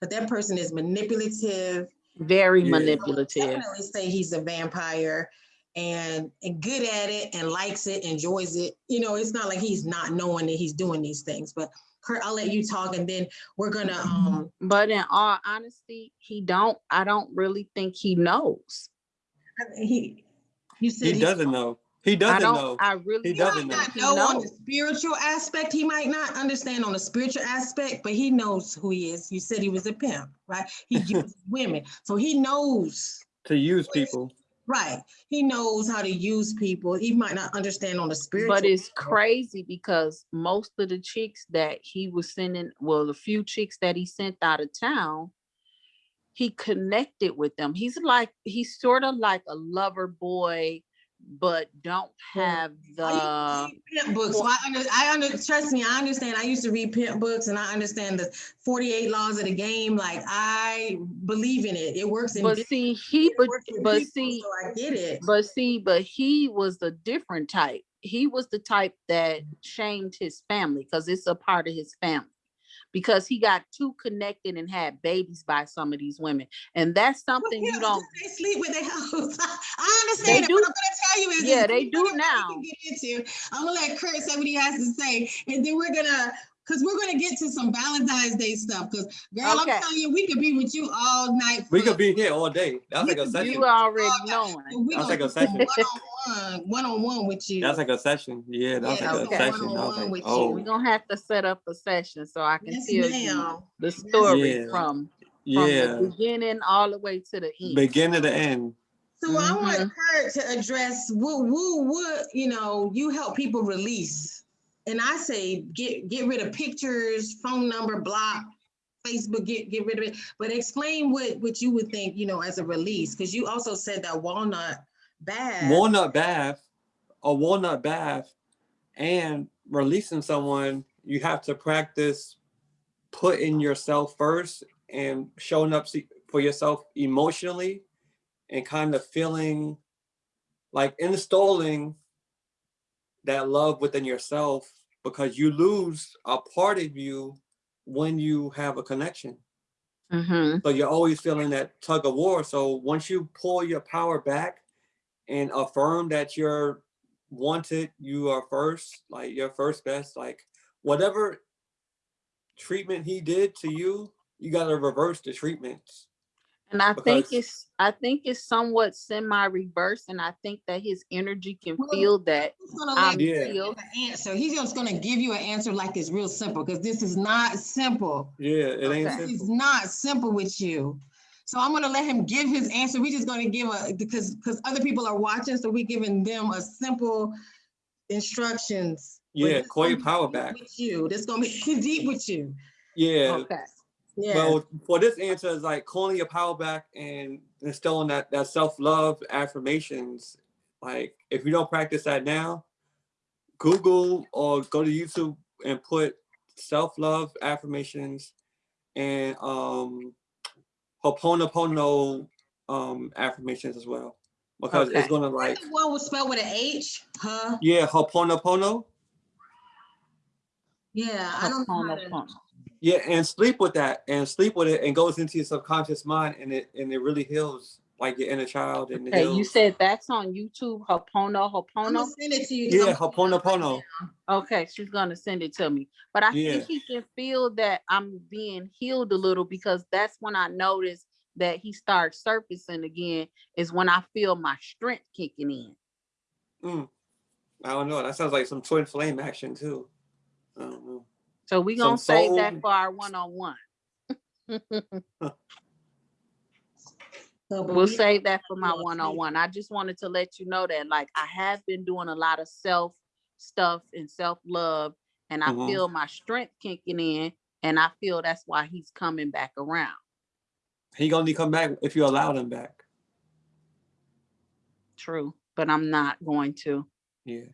but that person is manipulative Very Yeah. manipulative. definitely say he's a vampire and and good at it and likes it, enjoys it. You know, it's not like he's not knowing that he's doing these things. But Kurt, I'll let you talk and then we're gonna um But in all honesty, he don't, I don't really think he knows. he you said He doesn't know. He doesn't don't, know. I really. He He doesn't might know. not He know on the spiritual aspect. He might not understand on the spiritual aspect, but he knows who he is. You said he was a pimp, right? He uses women, so he knows. To use people. Right, he knows how to use people. He might not understand on the spiritual. But it's crazy because most of the chicks that he was sending, well, the few chicks that he sent out of town, he connected with them. He's like, he's sort of like a lover boy, but don't have the, pimp books. So I under, I under, trust me, I understand. I used to read pimp books and I understand the 48 laws of the game. Like I believe in it. It works in. but see, he, but, but people, see, So I get it. But see, but he was a different type. He was the type that shamed his family because it's a part of his family. Because he got too connected and had babies by some of these women. And that's something yeah, you don't, They sleep with their house. I understand it. do- What I'm gonna tell you is. yeah, they do now. Get into. I'm gonna let Kurt say what he has to say, and then we're gonna, cause we're gonna get to some Valentine's Day stuff. Cause girl, Okay. I'm telling you, we could be with you all night. We for- could be here all day. That's like a session. you already know. We That's like a do some session. One-on-one, one-on-one with you. That's like a session. Yeah, that's Yeah, like that's a a session. One-on-one like, with you. oh, We're gonna have to set up a session so I can Yes, tell you the story Yeah. from, from yeah. the beginning all the way to the end. Beginning to the end. So I want mm-hmm. her to address what, what, what, you know, you help people release. And I say, get, get rid of pictures, phone number, block, Facebook, get, get rid of it. But explain what, what you would think, you know, as a release, because you also said that walnut bad. walnut bath, a walnut bath, and releasing someone, you have to practice putting yourself first and showing up for yourself emotionally and kind of feeling like installing that love within yourself because you lose a part of you when you have a connection. Mhm. So you're always feeling that tug of war. So once you pull your power back and affirm that you're wanted, you are first, like you're first best, like whatever treatment he did to you, you got to reverse the treatments. And I think Because- it's, I think it's somewhat semi-reverse, and I think that his energy can Well, feel that He's gonna I'm let you Yeah. feel. an answer. He's just gonna give you an answer like it's real simple, because this is not simple. Yeah, it ain't Okay. It's simple. not simple with you. So I'm gonna let him give his answer. We're just gonna give a, because, because other people are watching, so we're giving them a simple instructions. But Yeah, this call your gonna be power deep back. With you, this gonna be deep with you. Yeah. Okay. Yeah, Well, for this answer is like calling your power back and instilling that that self love affirmations. Like if you don't practice that now, Google or go to YouTube and put self love affirmations and um Ho'oponopono um affirmations as well because it's gonna like the one was spelled with an H, huh? yeah Ho'oponopono Yeah, I don't know. How to- Ho'oponopono. yeah and sleep with that and sleep with it and goes into your subconscious mind and it and it really heals like your inner child and Okay, you said that's on YouTube, Hopono, I'm gonna Hopono. send it to you. Yeah, I'm pulling it up right Ho'oponopono. now. Okay, she's gonna send it to me. But I Yeah. think he can feel that I'm being healed a little because that's when I notice that he starts surfacing again, is when I feel my strength kicking in. Mm. I don't know. That sounds like some twin flame action too. I don't know. So we Some gonna save soul- that for our one-on-one. So, but We'll we- save that for my one-on-one. I just wanted to let you know that like I have been doing a lot of self stuff and self-love and I Mhm. feel my strength kicking in and I feel that's why he's coming back around. He gonna come back if you allow him back. true, but I'm not going to. Yeah.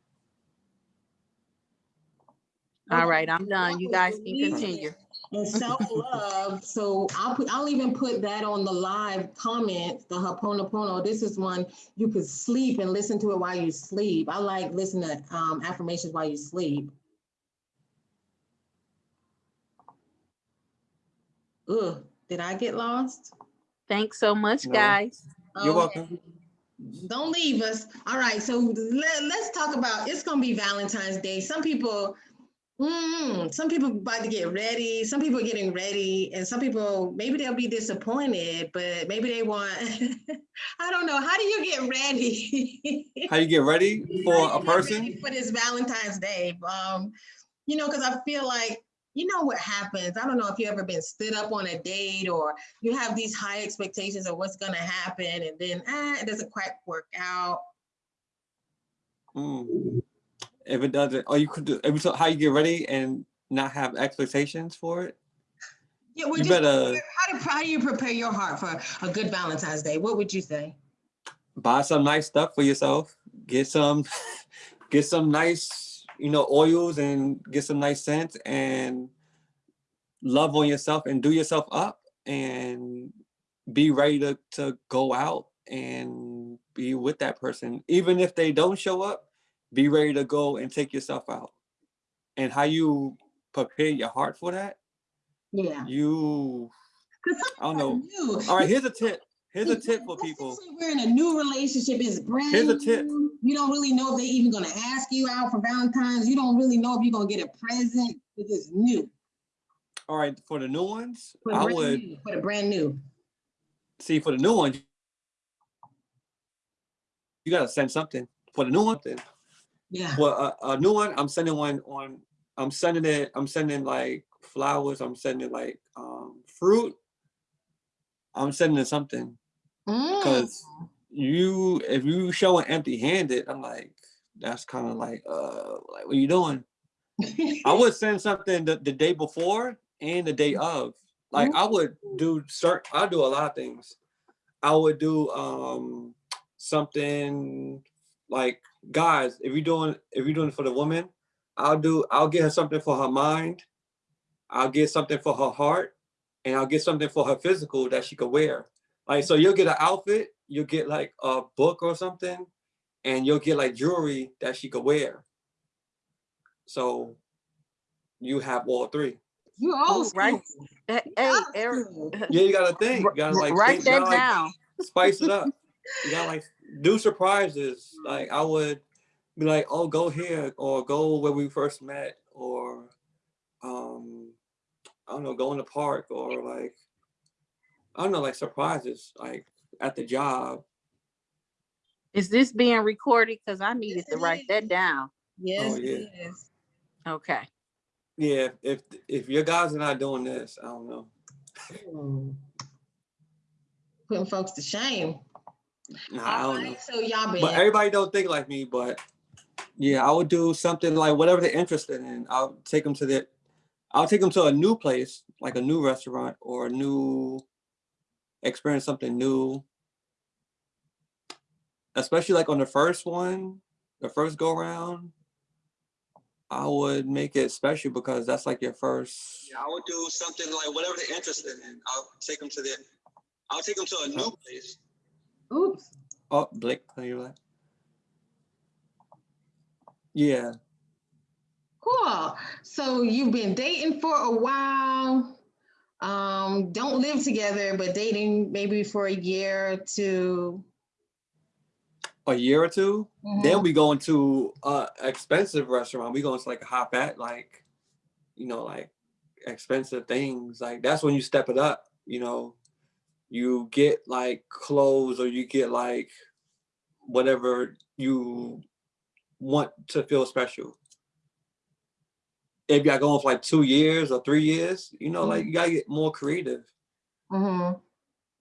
All Okay. right, I'm done. You guys can continue. And self-love, so I'll put, I'll even put that on the live comments, the Ho'oponopono. This is one you could sleep and listen to it while you sleep. I like listening to um, affirmations while you sleep. Ugh, did I get lost? Thanks so much, No. guys. You're Okay. welcome. Don't leave us. All right, so let, let's talk about, it's gonna be Valentine's Day. Some people, mm, some people about to get ready, some people are getting ready, and some people, maybe they'll be disappointed, but maybe they want, I don't know, how do you get ready? How you get ready for a you get ready person? For this Valentine's Day, um, you know, because I feel like, you know what happens. I don't know if you ever been stood up on a date or you have these high expectations of what's gonna happen and then ah, it doesn't quite work out. Mm. If it doesn't, or you could do, if so how you get ready and not have expectations for it? Yeah, well, You just better how do, how do you prepare your heart for a good Valentine's Day? What would you say? buy some nice stuff for yourself. Get some, get some nice, you know, oils and get some nice scents and love on yourself and do yourself up and be ready to, to go out and be with that person. Even if they don't show up, be ready to go and take yourself out. And how you prepare your heart for that, Yeah. you, I don't know. New. All right, here's a tip. Here's a tip for people. We're in a new relationship. It's brand Here's a tip. new. You don't really know if they're even gonna ask you out for Valentine's. You don't really know if you're gonna get a present. It's just new. All right, for the new ones, For the I brand would new, For the brand new. see for the new one, you gotta send something. For the new one, then Yeah. for a, a new one, I'm sending one on. I'm sending it. I'm sending like flowers. I'm sending like um, fruit. I'm sending something Mm. because you, if you showing empty-handed, I'm like, that's kind of like, uh, like what are you doing? I would send something the, the day before and the day of. Like I would do start I do a lot of things. I would do um something like guys, if you're doing if you're doing it for the woman, I'll do I'll get her something for her mind, I'll get something for her heart, and I'll get something for her physical that she could wear. Like so you'll get an outfit, you'll get like a book or something, and you'll get like jewelry that she could wear. So you have all three. You Oh, right. Hey, Eric. Yeah, you gotta think. You gotta like write think, you that gotta, like, spice it up. You gotta like do surprises. Like I would be like, oh, go here or go where we first met or um I don't know, go in the park or like I don't know, like surprises, like at the job. Is this being recorded? Because I needed Yes, to it write that down. Yes, Oh, yeah. it is. Okay. Yeah, if if your guys are not doing this, I don't know. Mm. Putting folks to shame. Nah, I don't know. so y'all been. But everybody don't think like me, but yeah, I would do something like whatever they're interested in. I'll take them to the, I'll take them to a new place, like a new restaurant or a new, experience something new. Especially like on the first one, the first go round, I would make it special because that's like your first. Yeah, I would do something like whatever they're interested in. I'll take them to the, I'll take them to a new place. Oops. Oh, Blake, are you like? Yeah. Cool. So you've been dating for a while. Um, don't live together, but dating maybe for a year or two. a year or 2 then Mhm. we going to a expensive restaurant. We go to like a hop at like, you know, like expensive things. Like that's when you step it up. You know, you get like clothes or you get like whatever you want to feel special. If y'all going for like two years or three years, you know, like you gotta get more creative. Mm -hmm.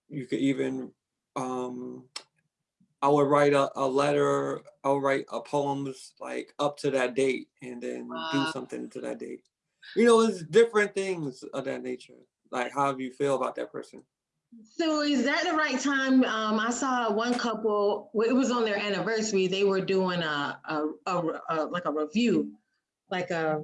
you could even um I would write a, a letter, I would write a poems like up to that date and then do something to that date. You know, it's different things of that nature. Like how do you feel about that person? So is that the right time? Um, I saw one couple, well, it was on their anniversary, they were doing a, a, a, a- like a review, like a,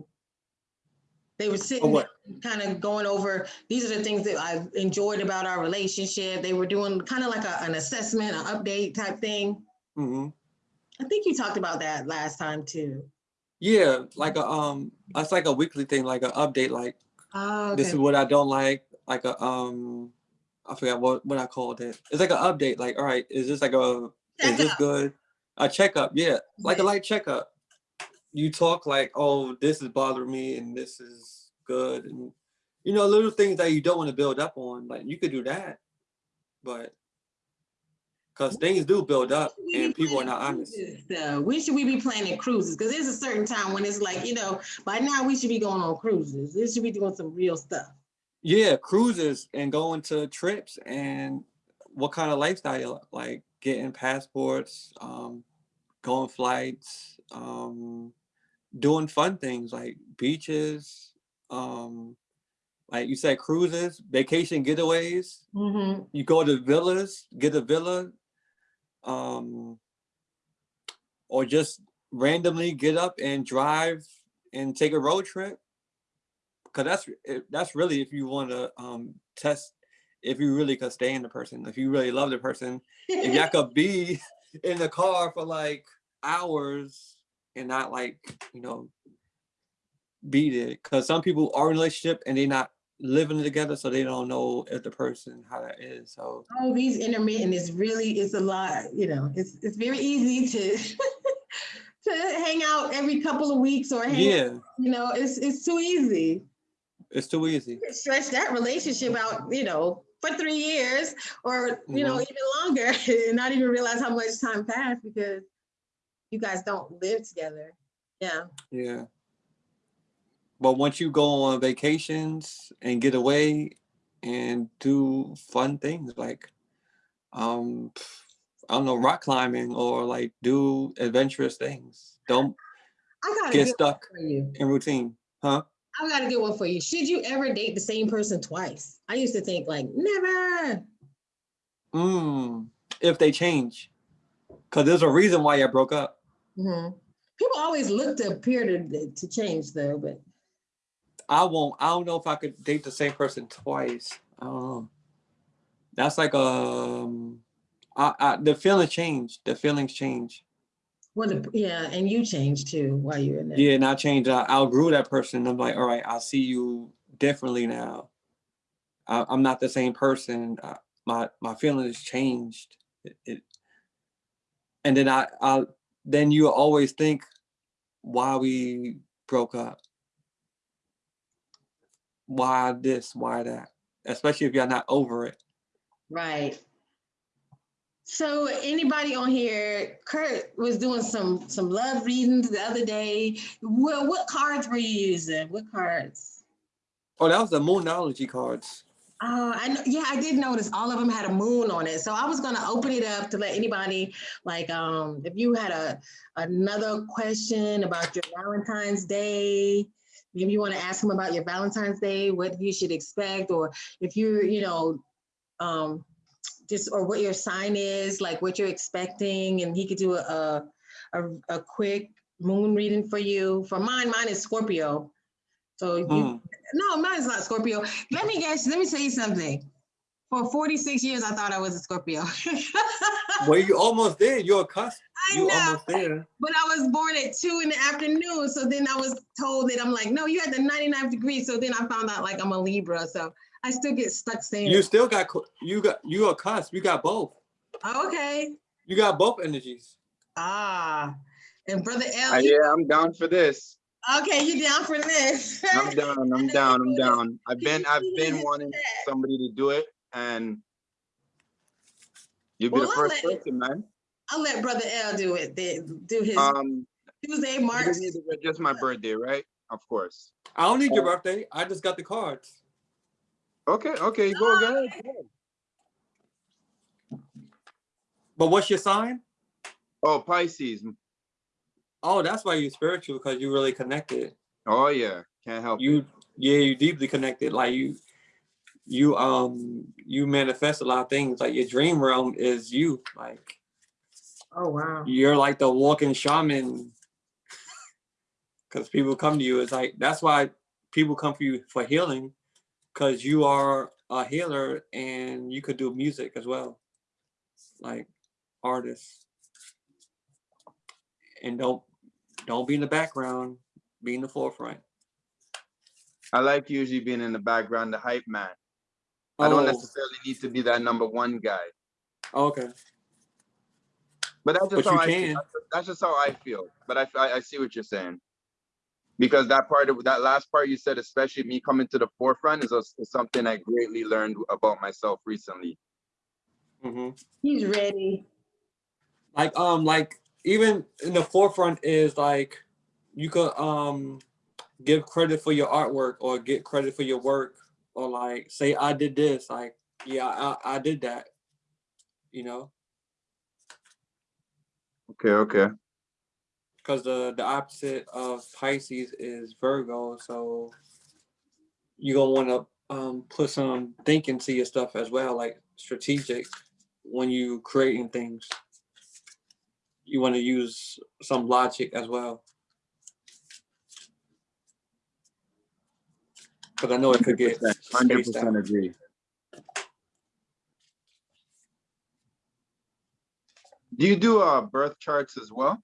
they were sitting, what? kind of going over, these are the things that I've enjoyed about our relationship. They were doing kind of like a, an assessment, an update type thing. hmm I think you talked about that last time too. Yeah, like a um, that's like a weekly thing, like an update. Like Oh, this is what I don't like. Like a um, I forgot what what I called it. It's like an update. Like, all right, is this like a is this good? A checkup, yeah, like a light checkup. You talk like, oh, this is bothering me, and this is good, and you know, little things that you don't want to build up on. Like you could do that, but because things do build up, and people are not honest. though. When should we be planning cruises? Because there's a certain time when it's like, you know, by now we should be going on cruises. This should be doing some real stuff. Yeah, cruises and going to trips and what kind of lifestyle like getting passports, um, going flights, um, doing fun things like beaches, um, like you said, cruises, vacation getaways. Mm-hmm. You go to villas, get a villa, um, or just randomly get up and drive and take a road trip. Cause that's that's really if you want to um, test if you really could stay in the person, if you really love the person, if y'all could be in the car for like hours and not like you know beat it. Cause some people are in a relationship and they're not living together, so they don't know if the person how that is. So Oh, these intermittent is really, it's a lot, you know, it's, it's very easy to, to hang out every couple of weeks or hang, yeah, you know, it's, it's too easy. It's too easy. Stretch that relationship out, you know, for three years or, you know, Mhm. even longer and not even realize how much time passed because you guys don't live together. Yeah. Yeah. But once you go on vacations and get away and do fun things like um I don't know, rock climbing or like do adventurous things. Don't I get stuck one for you. in routine. Huh? I got a good one for you. Should you ever date the same person twice? I used to think like never. Mm. If they change. Cause there's a reason why you broke up. Mhm. People always look to appear to, to change though, but I won't I don't know if I could date the same person twice. I don't know. That's like um I, I the feelings change. The feelings change. What, a- yeah, and you changed too while you were in there. Yeah, and I changed. I outgrew that person. I'm like, all right, I see you differently now. I, I'm not the same person. I, my my feelings changed. It, it, and then I, I then you always think why we broke up. Why this? Why that? Especially if you're not over it. Right. So anybody on here, Kurt was doing some, some love readings the other day. Well, what cards were you using? What cards? Oh, that was the moonology cards. Oh, I know. Yeah, I did notice all of them had a moon on it. So I was gonna open it up to let anybody, like, um, if you had a another question about your Valentine's Day, maybe you want to ask them about your Valentine's Day, what you should expect, or if you're, you know, um, just or what your sign is, like what you're expecting, and he could do a a, a, quick moon reading for you. For mine, mine is Scorpio. So you Mm. no, mine's not Scorpio. Let me guess. Let me tell you something. For 46 years, I thought I was a Scorpio. Well, you almost there. You're a cusp. I You know, almost there. but I was born at two in the afternoon. So then I was told that I'm like, no, you had the 99th degree. So then I found out like I'm a Libra. So I still get stuck saying, You still got you got you a cusp. You got both. okay. You got both energies. Ah, and brother Uh, L, yeah, I'm down for this. okay, you down for this? I'm down. I'm down. I'm down. I've been I've been wanting somebody to do it, and you'll be Well, the first let- person, man. I'll let brother L do it. Do his Um, Tuesday, you March. just need to register my birthday, right? Of course. I don't need your birthday. I just got the cards. Okay, okay, go ahead. But what's your sign? Oh, Pisces. Oh, that's why you're spiritual because you really connected. Oh yeah, can't help it. You yeah, you deeply connected. Like you you um you manifest a lot of things. Like your dream realm is you. Like Oh, wow. you're like the walking shaman. Because people come to you, it's like that's why people come for you for healing, because you are a healer and you could do music as well, like artists. And don't don't be in the background, be in the forefront. I like usually being in the background, the hype man. I don't Oh, necessarily need to be that number one guy, okay. but that's just But how I feel. That's just- That's just how I feel. But I, I, I see what you're saying. Because that part of that last part you said, especially me coming to the forefront, is, a, is something I greatly learned about myself recently. hmm He's ready. like um like even in the forefront is like you could um give credit for your artwork or get credit for your work or like say i did this like yeah i, I did that you know Okay, okay. Because the the opposite of pisces is virgo so you're gonna want to um put some thinking to your stuff as well like strategic when you creating things you want to use some logic as well because i know it could get 100% agree. Do you do uh birth charts as well?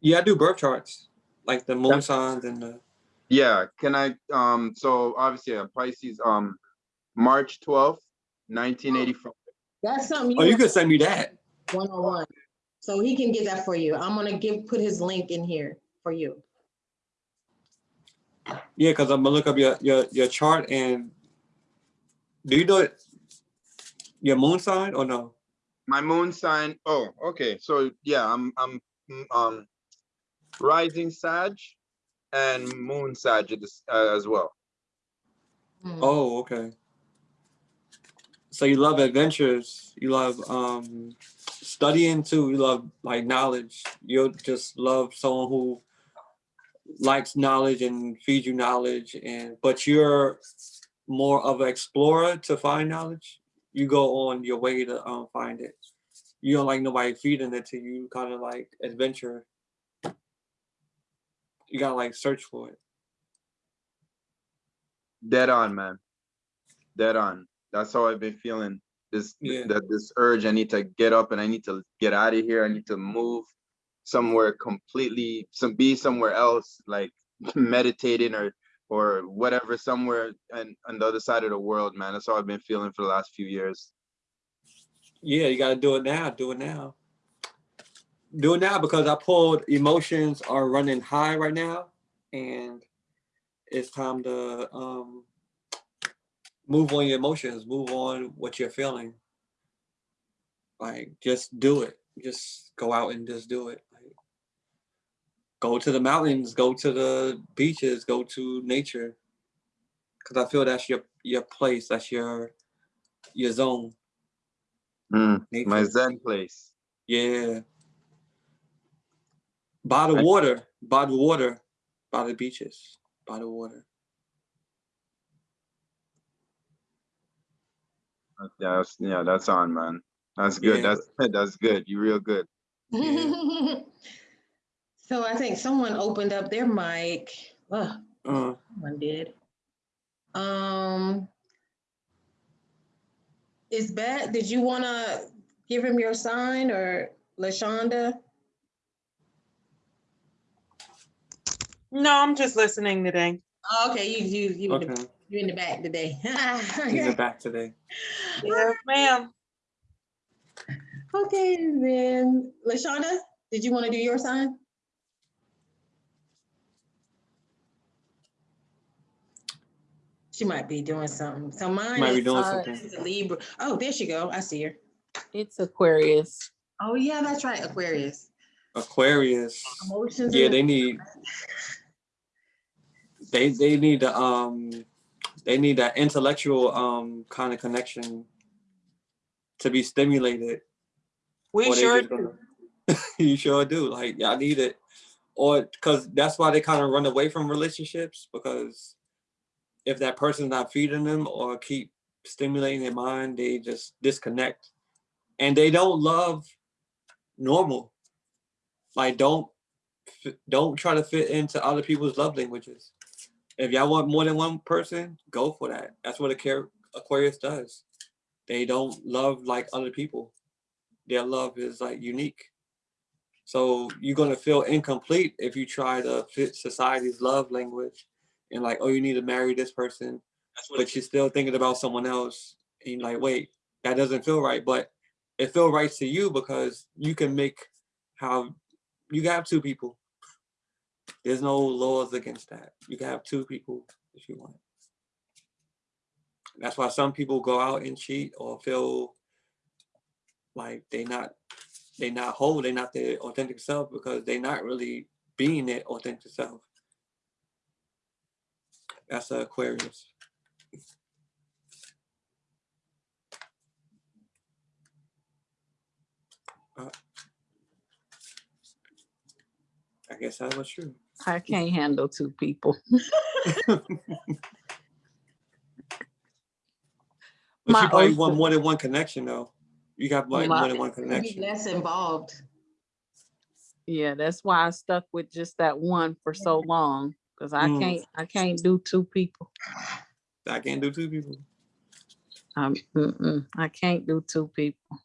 Yeah i do birth charts like the moon Yeah. signs and the Yeah, can I, um, so obviously uh, Pisces, um, March twelfth, nineteen eighty-five. That's something oh you you could send me that one on one. So he can get that for you. I'm gonna give, put his link in here for you. yeah because i'm gonna look up your your your chart and do you know it your moon sign or no My moon sign, oh, okay, so yeah, I'm, I'm, mm, um, rising Sag and moon Sag at this- uh, as well. Hmm. Oh, okay. So you love adventures. You love um studying too. You love like knowledge. You just love someone who likes knowledge and feeds you knowledge and but you're more of an explorer to find knowledge. You go on your way to um find it. You don't like nobody feeding it to you, kind of like adventure. You gotta like search for it. Dead on, man. Dead on. That's how I've been feeling. This, Yeah. that this urge, I need to get up and I need to get out of here. I need to move somewhere completely, some be somewhere else, like meditating or or whatever, somewhere and on the other side of the world, man. That's how I've been feeling for the last few years. Yeah, you gotta do it now. Do it now. Do it now because I pulled emotions are running high right now, and it's time to um move on your emotions, move on what you're feeling. Like just do it. Just go out and just do it. Like, go to the mountains, go to the beaches, go to nature. Cause I feel that's your your place, that's your your zone. Mm, my Zen place. Yeah. By the water, by the water, by the beaches, by the water. Yeah, that's, yeah, that's on, man. That's good. Yeah. That's that's good. You're real good. Yeah. So I think someone opened up their mic. Oh, Uh, someone did. Um. Is Bet, did you wanna give him your sign or LaShonda? No, I'm just listening today. Oh, Okay, you, you, you, in the- okay. you in the back today. He's in back today. Yes, ma'am. Okay, then, LaShonda, did you want to do your sign? She might be doing something. So mine Might be is doing uh, something. is a Libra. Oh, there she go. I see her. It's Aquarius. Oh, yeah, that's right, Aquarius. Aquarius. Emotions. Yeah, they need they they need um they need that intellectual um kind of connection to be stimulated. We sure gonna- you sure do. Like y'all need it. Or because that's why they kind of run away from relationships because if that person's not feeding them or keep stimulating their mind, they just disconnect. And they don't love normal. Like don't don't try to fit into other people's love languages. If y'all want more than one person, go for that. That's what a care Aquarius does. They don't love like other people. Their love is like unique. So you're gonna feel incomplete if you try to fit society's love language and like, oh, you need to marry this person, but you're still thinking about someone else. And you're like, wait, that doesn't feel right. But it feels right to you because you can make how you got two people. There's no laws against that. You can have two people if you want. That's why some people go out and cheat or feel like they not they not whole, they not their authentic self because they not really being their authentic self. That's a Aquarius. Uh, I guess that was true. I can't handle two people. But My you probably want more than one connection though. You got like My- more than one Be connection. less involved. Yeah, that's why I stuck with just that one for so long. Cause I Mm. can't, I can't do two people. I can't do two people. Um, mm-mm, I can't do two people.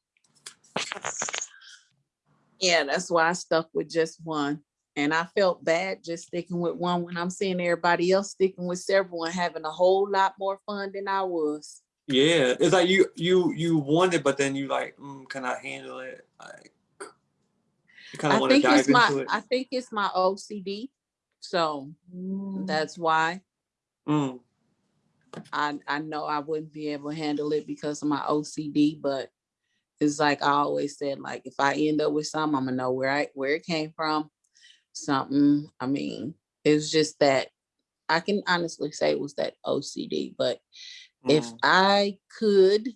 Yeah, that's why I stuck with just one. And I felt bad just sticking with one when I'm seeing everybody else sticking with several and having a whole lot more fun than I was. Yeah, it's like you you you want it, but then you like, mm, can I handle it? Like, you kind I of want to think it's dive my, into it. I think it's my OCD. So that's why Mm, I, I know I wouldn't be able to handle it because of my OCD, but it's like I always said, like if I end up with something, I'm gonna know where I where it came from. Something, I mean, it's just that I can honestly say it was that OCD, but if mm. I could,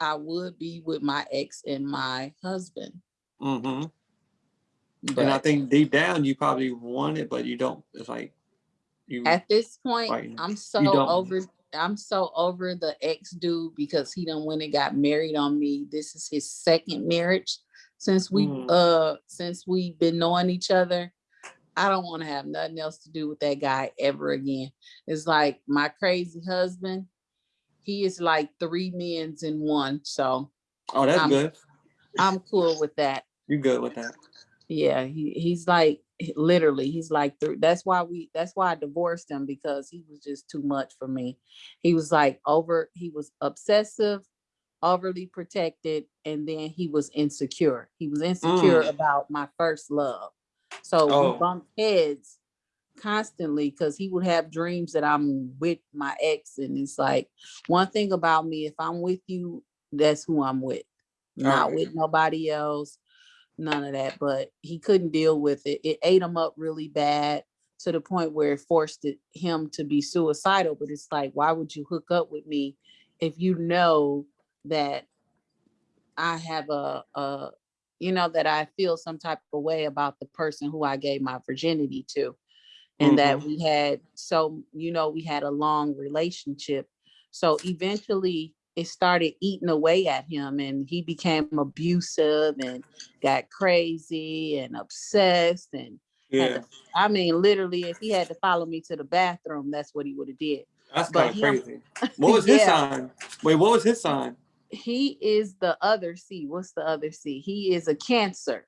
I would be with my ex and my husband. Mm -hmm. And I think deep down you probably want it, but you don't. It's like you. at this point. I'm so over, I'm so over the ex dude because he done went and got married on me. This is his second marriage since we, Mm. uh, since we've been knowing each other. I don't want to have nothing else to do with that guy ever again. It's like my crazy husband. He is like three men's in one, so oh, that's I'm- good. I'm cool with that. You good with that? Yeah, he, he's like literally, he's like three. That's why we that's why I divorced him because he was just too much for me. He was like over, he was obsessive, overly protected, and then he was insecure. He was insecure Mm. about my first love. So Oh. we bumped heads constantly because he would have dreams that I'm with my ex. And it's like one thing about me, if I'm with you, that's who I'm with. Not with nobody else none of that, but he couldn't deal with it. It ate him up really bad to the point where it forced it, him to be suicidal. But it's like, why would you hook up with me if you know that I have a, a you know, that I feel some type of way about the person who I gave my virginity to. And that mm-hmm. we had, so, you know, we had a long relationship. So eventually it started eating away at him and he became abusive and got crazy and obsessed and Yeah, to- I mean, literally, if he had to follow me to the bathroom, that's what he would have did. that's kind of crazy. What was his Yeah. sign? Wait, what was his sign? He is the other C. What's the other C? He is a cancer.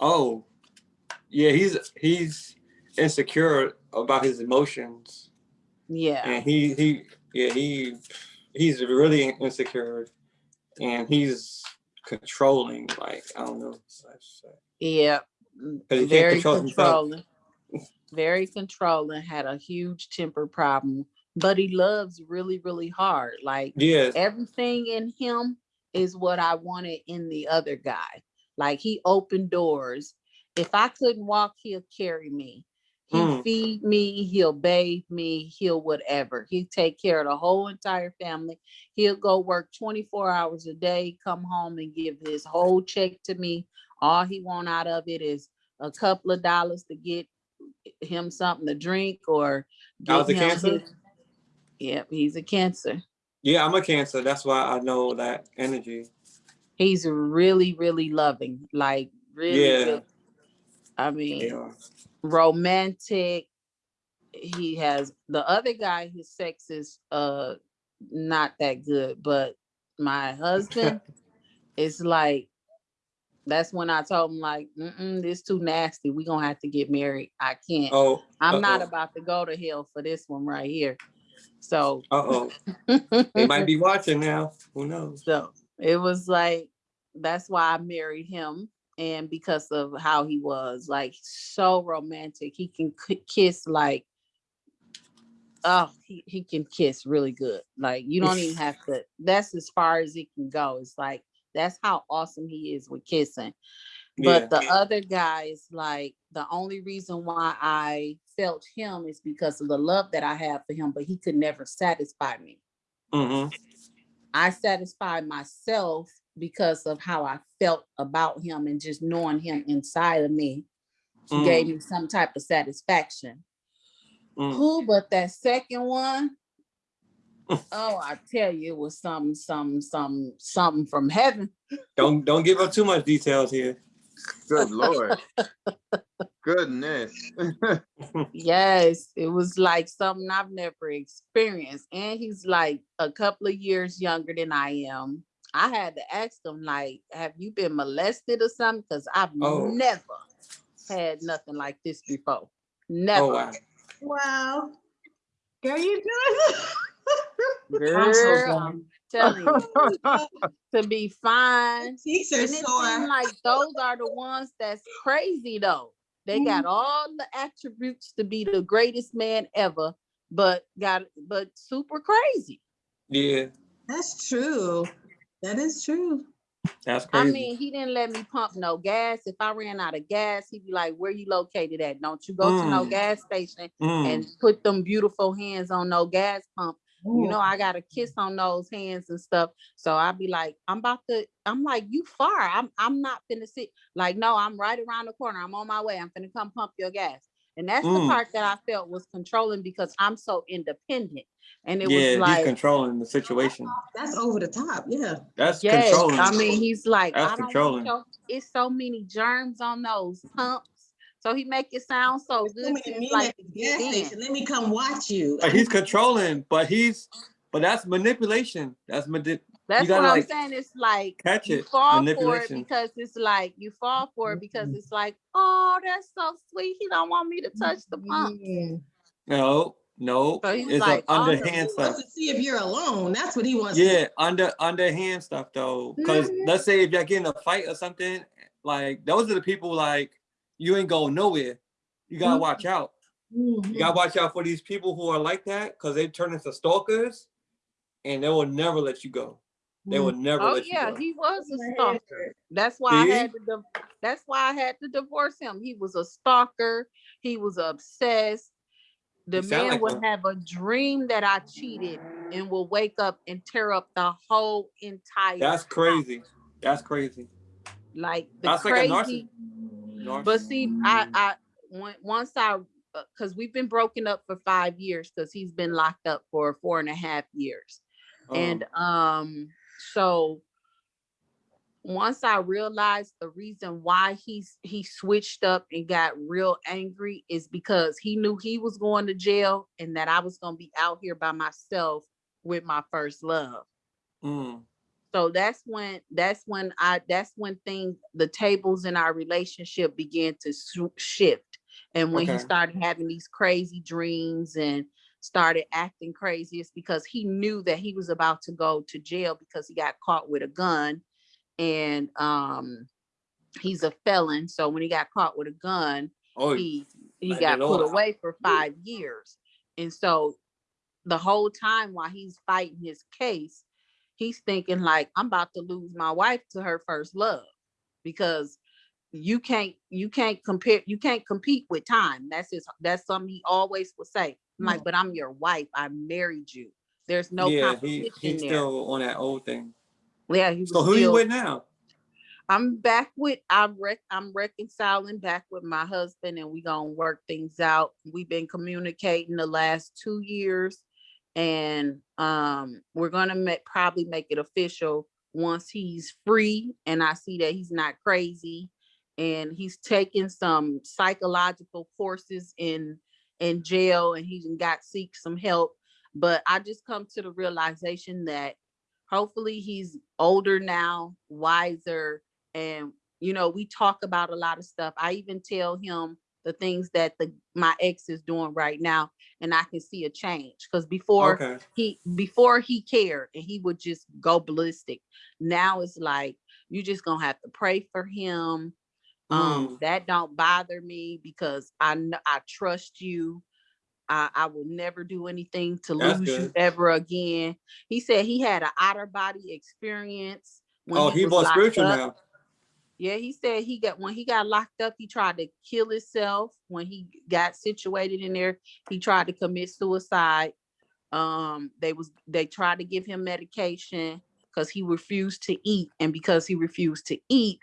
Oh, yeah, he's he's insecure about his emotions, Yeah. and he he yeah he he's really insecure, and he's controlling. Like I don't know. Yeah. 'Cause he can't Very control controlling. Very controlling, had a huge temper problem, but he loves really, really hard. Like Yeah, everything in him is what I wanted in the other guy. Like he opened doors. If I couldn't walk, he'll carry me. He'll Mm. feed me, he'll bathe me, he'll whatever. He'll take care of the whole entire family. He'll go work 24 hours a day, come home and give his whole check to me. All he want out of it is a couple of dollars to get him something to drink or get him cancer? his- Yep, he's a cancer. Yeah, I'm a Cancer. That's why I know that energy. He's really, really loving, like really, Yeah. really- I mean, Yeah. romantic. He has the other guy, his sex is uh not that good, but my husband is like that's when I told him like, Mm-mm, this too nasty. We gonna have to get married. I can't. Oh. I'm not uh-oh. about to go to hell for this one right here. So Uh oh. They might be watching now. Who knows? So it was like that's why I married him, and because of how he was, like so romantic. He can k- kiss like, oh, he, he can kiss really good. Like you don't even have to. That's as far as it can go. It's like that's how awesome he is with kissing. But the other guy is like the only reason why I felt him is because of the love that I have for him, but he could never satisfy me. hmm I satisfied myself because of how I felt about him and just knowing him inside of me Mm. gave me some type of satisfaction. Mm. Who but that second one? oh, I tell you, it was some, some, some, something from heaven. Don't don't give up too much details here. Good lord. Goodness. Yes, it was like something I've never experienced. And he's like a couple of years younger than I am. I had to ask him, like, have you been molested or something? Because I've Oh. never had nothing like this before. Oh, never. Oh wow. Wow. Girl, you doing I'm so Girl, glad. I'm telling you, to be fine. Cheeks are And it sore. like those are the ones that's crazy though. They got Mm-hmm. all the attributes to be the greatest man ever, but got but super crazy. Yeah, That's true. That is true. that's crazy. I mean, he didn't let me pump no gas. If I ran out of gas, he'd be like, "Where you located at? Don't you go to no Mm. gas station Mm. and put them beautiful hands on no gas pump you Mm. know, I got a kiss on those hands and stuff. So I'd be like, I'm about to, I'm like, you far. I'm I'm not finna sit. Like, no, I'm right around the corner. I'm on my way. I'm finna come pump your gas. And that's the Mm. part that I felt was controlling because I'm so independent. And it yeah, was he's like, controlling the situation. That's over the top. Yeah. That's yes, controlling. I mean, he's like, That's I don't controlling. want it's so many germs on those pumps. So he make it sound so So good. many It's like, gas Let me come watch you. He's controlling, but he's but that's manipulation. That's manip. That's gotta, what I'm like, saying. It's like catch you it, fall for it. Mm-hmm. because it's like you fall for it because it's like, oh, that's so sweet. He don't want me to touch the pump. Mm. No, no. So he's it's like, underhand awesome. He stuff. wants to see if you're alone. That's what he wants. to Yeah, under underhand stuff though. Because Mhm. let's say if y'all get in a fight or something, like those are the people like you ain't going nowhere. You gotta Mhm. watch out. You gotta watch out for these people who are like that because they turn into stalkers and they will never let you go. They will never Oh let you yeah, he was a stalker. That's why See? I had to. That's why I had to divorce him. He was a stalker. He was obsessed. The You man like would one. have a dream that I cheated and will wake up and tear up the whole entire. That's crazy. That's crazy. Like the That's like narciss- But see, I, I, once I, because we've been broken up for five years, because he's been locked up for four and a half years. And Um, um, so once I realized the reason why he's he switched up and got real angry is because he knew he was going to jail and that I was gonna be out here by myself with my first love. mm, So that's when that's when I that's when things the tables in our relationship began to shift. And when he started having these crazy dreams and started acting crazy, it's because he knew that he was about to go to jail because he got caught with a gun. And um he's a felon. So when he got caught with a gun, oh, he he got put Lord. away for five years. And so the whole time while he's fighting his case, he's thinking like, I'm about to lose my wife to her first love because you can't you can't compare you can't compete with time. That's his that's something he always will say. I'm like, mm-hmm. but I'm your wife. I married you. There's no yeah, he, he's there. still on that old thing. yeah, he was So who you with now? I'm back with I'm rec- I'm reconciling back with my husband and we gonna work things out. We've been communicating the last two years And um, we're gonna make, probably make it official once he's free and I see that he's not crazy. And he's taking some psychological courses in, in jail and he's got seek some help. But I just come to the realization that hopefully he's older now, wiser, and you know, we talk about a lot of stuff. I even tell him the things that the my ex is doing right now, and I can see a change. Because before Okay. he before he cared and he would just go ballistic. Now it's like you're just gonna have to pray for him. Um, Mm. that don't bother me because I know I trust you. I, I will never do anything to That's lose you ever again. He said he had an outer body experience. when Oh, he was more locked spiritual up. now. Yeah, he said he got when he got locked up, he tried to kill himself. When he got situated in there, he tried to commit suicide. Um, they was they tried to give him medication because he refused to eat, and because he refused to eat,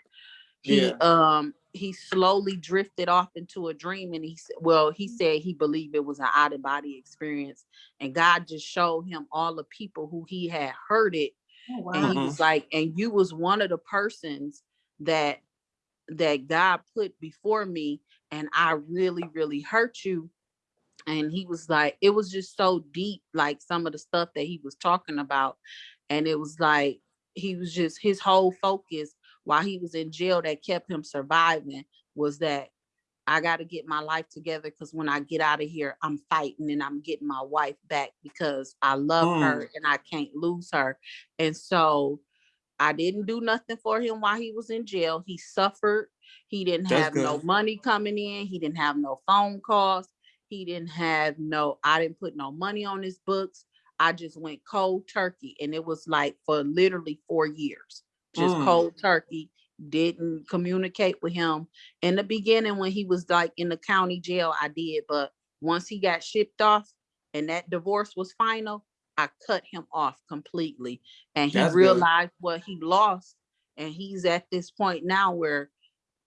he Yeah. um he slowly drifted off into a dream, and he said, well, he said he believed it was an out of body experience, and God just showed him all the people who he had hurted Oh, and he was like and you was one of the persons that that god put before me and i really really hurt you. And he was like it was just so deep like some of the stuff that he was talking about. And it was like he was just his whole focus while he was in jail that kept him surviving was that I got to get my life together because when I get out of here, I'm fighting and I'm getting my wife back because I love her mm. and I can't lose her. And so I didn't do nothing for him while he was in jail. He suffered. He didn't That's have no money coming in. He didn't have no phone calls. He didn't have no, I didn't put no money on his books. I just went cold turkey. And it was like for literally four years, just Mm. cold turkey. Didn't communicate with him in the beginning when he was like in the county jail, I did, but once he got shipped off and that divorce was final, I cut him off completely. And he That's good. realized what he lost. And he's at this point now where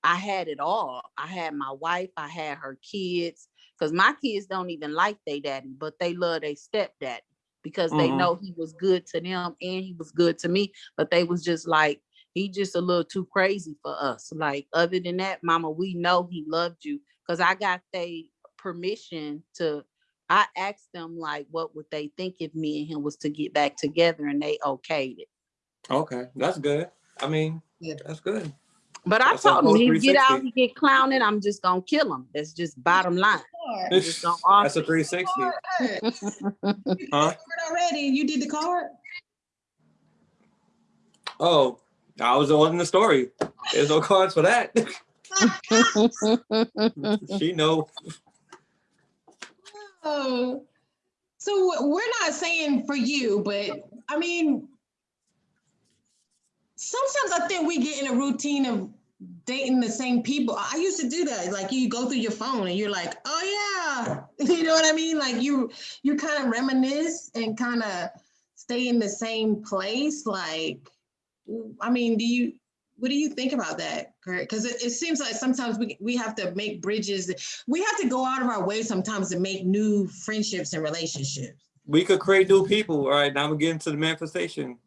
I had it all. I had my wife, I had her kids, because my kids don't even like their daddy, but they love their stepdaddy because they Mhm. know he was good to them and he was good to me. But they was just like, he just a little too crazy for us. Like other than that, mama, we know he loved you. Cause I got they permission to I asked them like what would they think if me and him was to get back together and they okayed it. Okay, that's good. I mean, Yeah. that's good. But I That's a told him whole he get out, 360. he get clowning, I'm just gonna kill him. That's just bottom line. Card. Just gonna That's a 360. Card. You did the Huh? card Already, you did the card? Oh, I was on the story. There's no cards for that. she know. So we're not saying for you, but I mean, sometimes I think we get in a routine of dating the same people. I used to do that. Like you go through your phone and you're like, oh yeah, you know what I mean? Like you, you kind of reminisce and kind of stay in the same place. Like, I mean, do you? What do you think about that, Kurt? Because it, it seems like sometimes we, we have to make bridges. We have to go out of our way sometimes to make new friendships and relationships. We could create new people. All right, now I'm getting to the manifestation.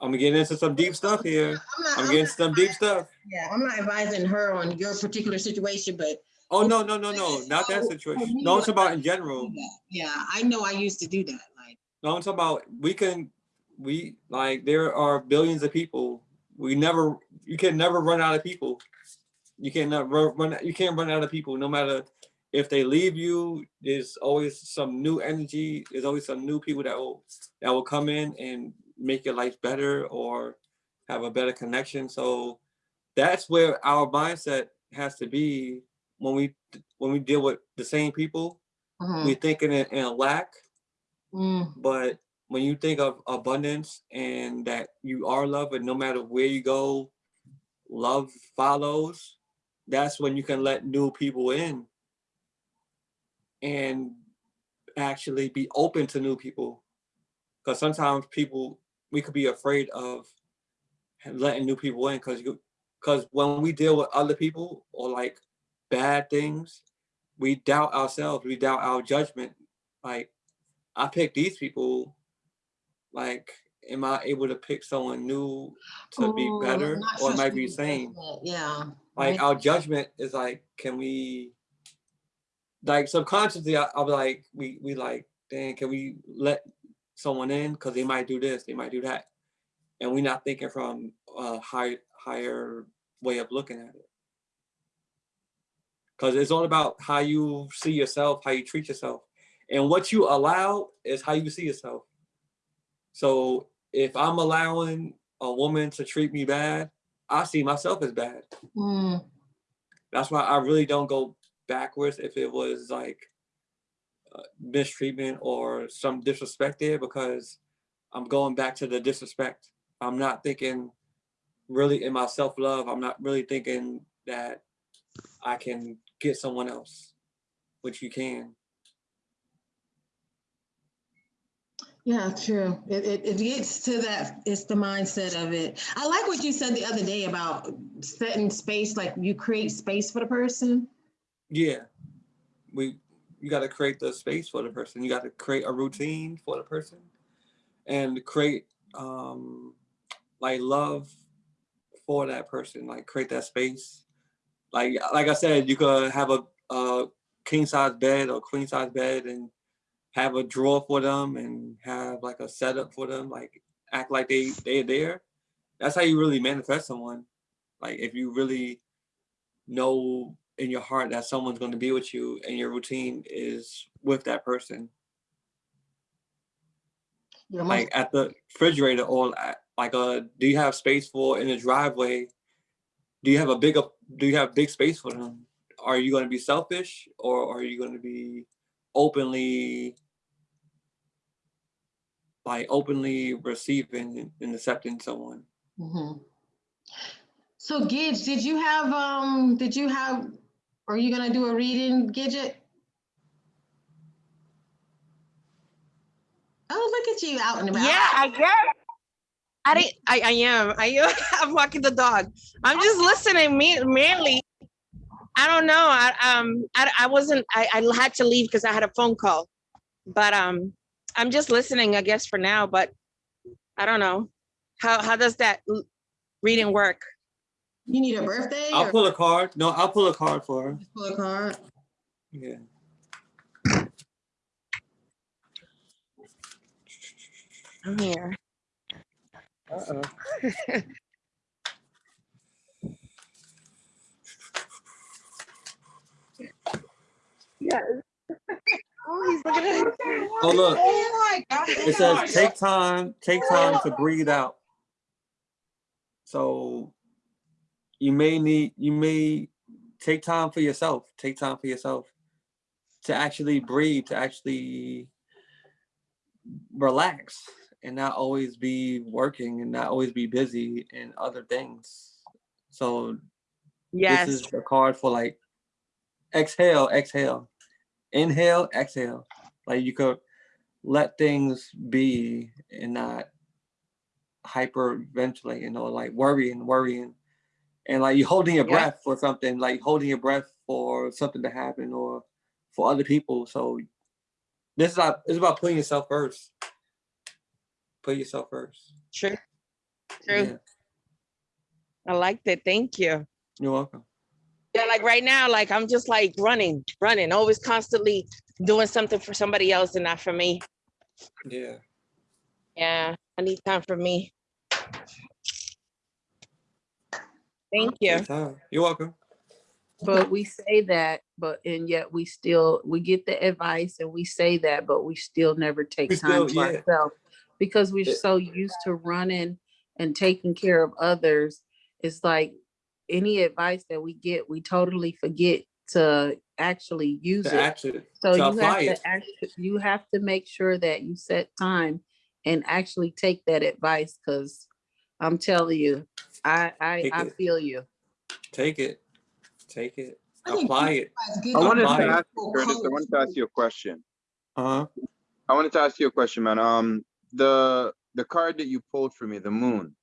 I'm getting into some deep stuff here. I'm not, I'm I'm getting some deep stuff. yeah, I'm not advising her on your particular situation, but Oh no, no, no, no, not that oh, situation. Oh, me, No, it's about in used to do general. Yeah, I know I used to do that. Like, No, I'm talking about we can, we like there are billions of people. We never, you can never run out of people. You can never run. You can't run out of people, no matter if they leave you. There's always some new energy. There's always some new people that will that will come in and make your life better or have a better connection. So that's where our mindset has to be when we when we deal with the same people. mhm, We're thinking in, in a lack mm, but when you think of abundance and that you are loved and no matter where you go love follows that's when you can let new people in and actually be open to new people. Because sometimes people we could be afraid of letting new people in because you because when we deal with other people or like bad things we doubt ourselves we doubt our judgment. Like I pick these people, like, am I able to pick someone new to be better or it might be the same? Yeah. Like Right. our judgment is like, can we, like subconsciously, I, I'll like, we we like, dang, can we let someone in because they might do this, they might do that, and we're not thinking from a high higher way of looking at it. Because it's all about how you see yourself, how you treat yourself, and what you allow is how you see yourself. So if I'm allowing a woman to treat me bad, I see myself as bad Mm, that's why I really don't go backwards if it was like uh, mistreatment or some disrespect there because I'm going back to the disrespect. I'm not thinking really in my self love. I'm not really thinking that I can get someone else, which you can. Yeah, true. It, it, it gets to that, it's the mindset of it. I like what you said the other day about setting space, like you create space for the person. Yeah, we you got to create the space for the person. You got to create a routine for the person, and create um like love for that person. Like create that space. Like like I said, you could have a, a king size bed or queen size bed and have a drawer for them and have like a setup for them. Like act like they they're there. That's how you really manifest someone. Like if you really know in your heart that someone's going to be with you and your routine is with that person You're like at the refrigerator or like uh do you have space for in the driveway do you have a big do you have big space for them are you going to be selfish or are you going to be openly like openly receiving and accepting someone Mhm. So Gidge, did you have, um, did you have, are you gonna do a reading, Gidget? Oh, look at you out and about. Yeah, I guess. I didn't, I, I am. I am. I'm walking the dog. I'm just listening. Me, mainly. I don't know. I um I, I wasn't. I, I had to leave because I had a phone call, but um I'm just listening. I guess for now. But I don't know. How how does that reading work? You need a birthday i'll or pull a card no i'll pull a card for her pull a card? yeah I'm here. Uh-oh. yeah. Oh, he's looking at it. Oh look Oh my God. It says take time, take time to breathe out. So you may need, you may take time for yourself, take time for yourself to actually breathe, to actually relax and not always be working and not always be busy in other things. So Yes. this is a card for like exhale, exhale, inhale, exhale. Like you could let things be and not hyperventilating or like worrying, worrying. And like you're holding your Yeah. breath for something, like holding your breath for something to happen or for other people. So this is about, it's about putting yourself first. Put yourself first. True. True. Yeah, I liked it. Thank you. you're welcome. Yeah, like right now, like I'm just like running, running, always constantly doing something for somebody else and not for me. Yeah. Yeah, I need time for me. Thank you. Anytime. You're welcome. But we say that, but and yet we still, we get the advice and we say that, but we still never take We time still- for yeah. ourselves. Because we're It- so used to running and taking care of others. It's like any advice that we get, we totally forget to actually use To it. actually, So to you have apply it. to you have to make sure that you set time and actually take that advice, because I'm telling you, I, I, I feel you. Take it. Take it. I Apply it. I wanted to Apply it. ask you, Curtis, I wanted to ask you a question. Uh-huh. I wanted to ask you a question, man. Um, the, the card that you pulled for me, the moon,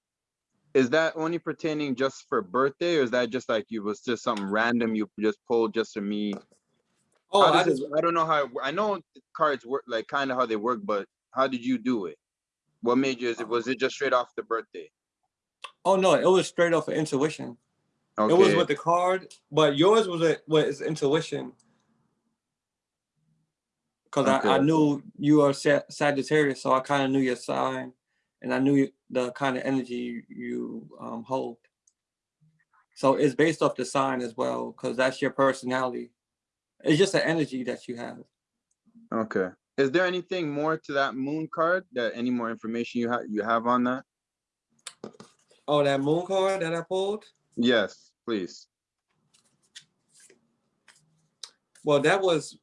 is that only pertaining just for birthday or is that just like you was just something random you just pulled just for me Oh, I just it- I don't know how, it I know cards work, like kind of how they work, but how did you do it? What made you, is it- was it just straight off the birthday? oh no, it was straight off of intuition. It was with the card, but yours was a was intuition. Cause I, I knew you are Sa- Sagittarius, so I kind of knew your sign, and I knew the kind of energy you, um, hold. So it's based off the sign as well, cause that's your personality. It's just the energy that you have. okay. Is there anything more to that moon card? That any more information you have, you have on that? Oh, that moon card that I pulled. Yes, please. Well, that was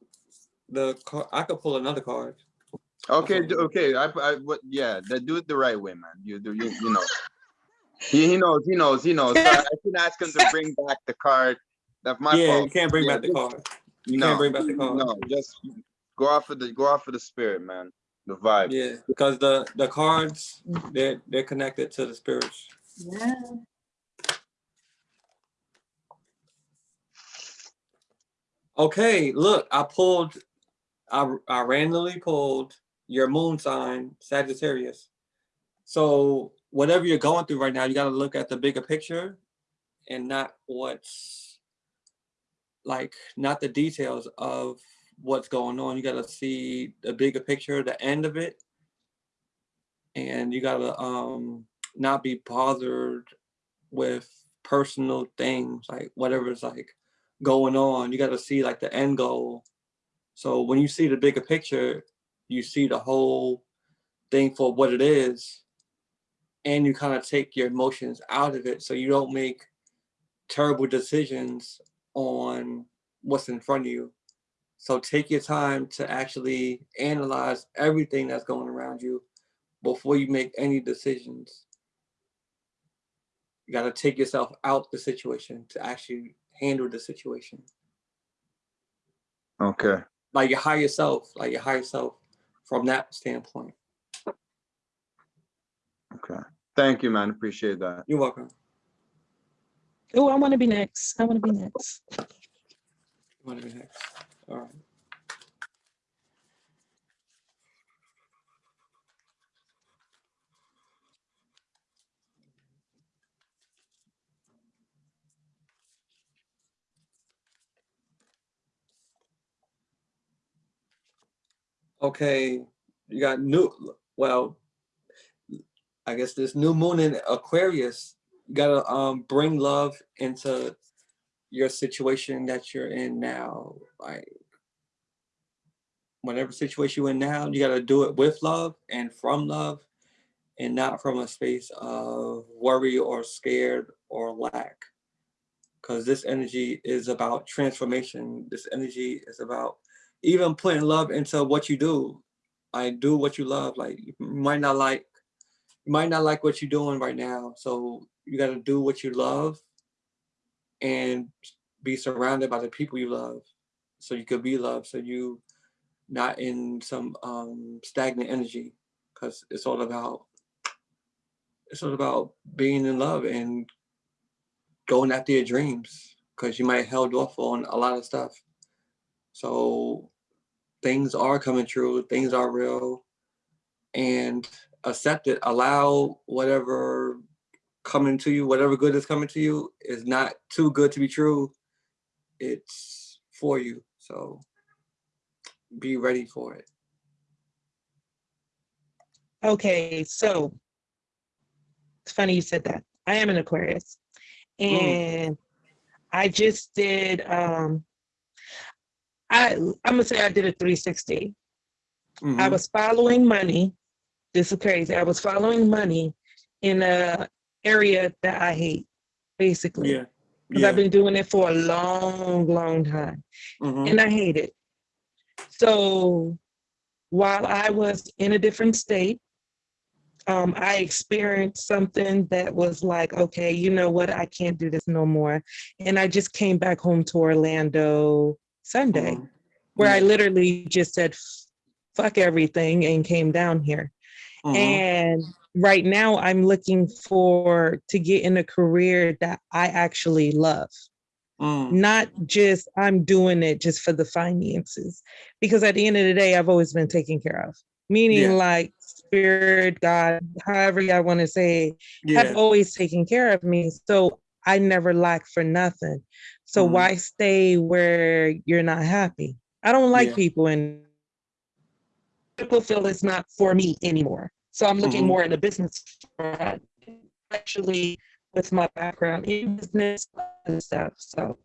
the car. I could pull another card. Okay, Okay. I, I, what, yeah, that, do it the right way, man. You do, you, you know. He, he knows, he knows, he knows. So I should ask him to bring back the card. That's my yeah, you can't bring Yeah, back the card. You No, can't bring back the card. no, just go off of the, go off of the spirit, man. The vibe. Yeah, because the the cards they're they're connected to the spirits. Yeah. Okay, look, I pulled, I I randomly pulled your moon sign, Sagittarius. So whatever you're going through right now, you got to look at the bigger picture, and not what's like not the details of what's going on. You got to see the bigger picture, the end of it, and you got to um not be bothered with personal things like whatever's like going on. You got to see like the end goal. So when you see the bigger picture, you see the whole thing for what it is, and you kind of take your emotions out of it, so you don't make terrible decisions on what's in front of you. So take your time to actually analyze everything that's going around you before you make any decisions. You got to take yourself out the situation to actually handle the situation. Okay, Like your higher self, like your higher self from that standpoint. okay. Thank you, man. Appreciate that. You're welcome. Oh, I want to be next. I want to be next. You want to be next? All right. Okay, you got new, well, I guess this new moon in Aquarius, you gotta um bring love into your situation that you're in now. Like whatever situation you're in now, you gotta do it with love and from love and not from a space of worry or scared or lack. Because this energy is about transformation. This energy is about even putting love into what you do. I do what you love. Like you might not like, you might not like what you're doing right now. So you got to do what you love, and be surrounded by the people you love, so you could be loved. So you not in some um, stagnant energy, because it's all about it's all about being in love and going after your dreams. Because you might have held off on a lot of stuff. So things are coming true, things are real, and accept it. Allow whatever coming to you, whatever good is coming to you, is not too good to be true. It's for you. So be ready for it. Okay, so it's funny you said that. I am an Aquarius. And I just did um I I'm gonna say I did a 360. I Mhm. was following money. This is crazy. I was following money in a area that I hate, basically. Yeah. Because Yeah. I've been doing it for a long, long time. mhm, and I hate it. So while I was in a different state, um, I experienced something that was like, okay, you know what? I can't do this no more. And I just came back home to Orlando Sunday, mhm. where I literally just said, fuck everything and came down here. Mhm. And right now I'm looking for to get in a career that I actually love. Mm, not just I'm doing it just for the finances. Because at the end of the day, I've always been taken care of. Meaning Yeah. like spirit, God, however y'all want to say, yeah, have always taken care of me. So I never lack for nothing. So Mhm. why stay where you're not happy? I don't like Yeah. people and people feel it's not for me anymore. So I'm looking Mhm. more in the business front, actually with my background in business and stuff. So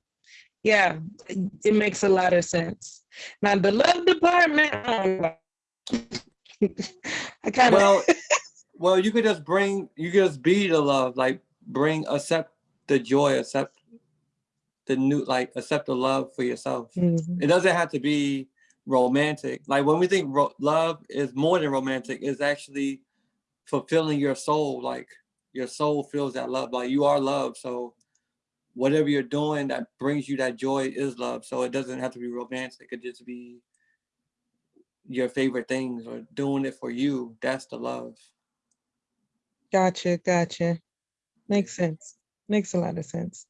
yeah, it, it makes a lot of sense. Now the love department, I. I kind of well, well, you could just bring, you could just be the love, like bring, accept the joy, accept the new, like accept the love for yourself. Mhm. It doesn't have to be romantic. Like when we think ro- love is more than romantic, it's actually fulfilling your soul. Like your soul feels that love. Like you are love. So whatever you're doing that brings you that joy is love. So it doesn't have to be romantic. It could just be your favorite things or doing it for you. That's the love. Gotcha, gotcha. Makes sense. Makes a lot of sense.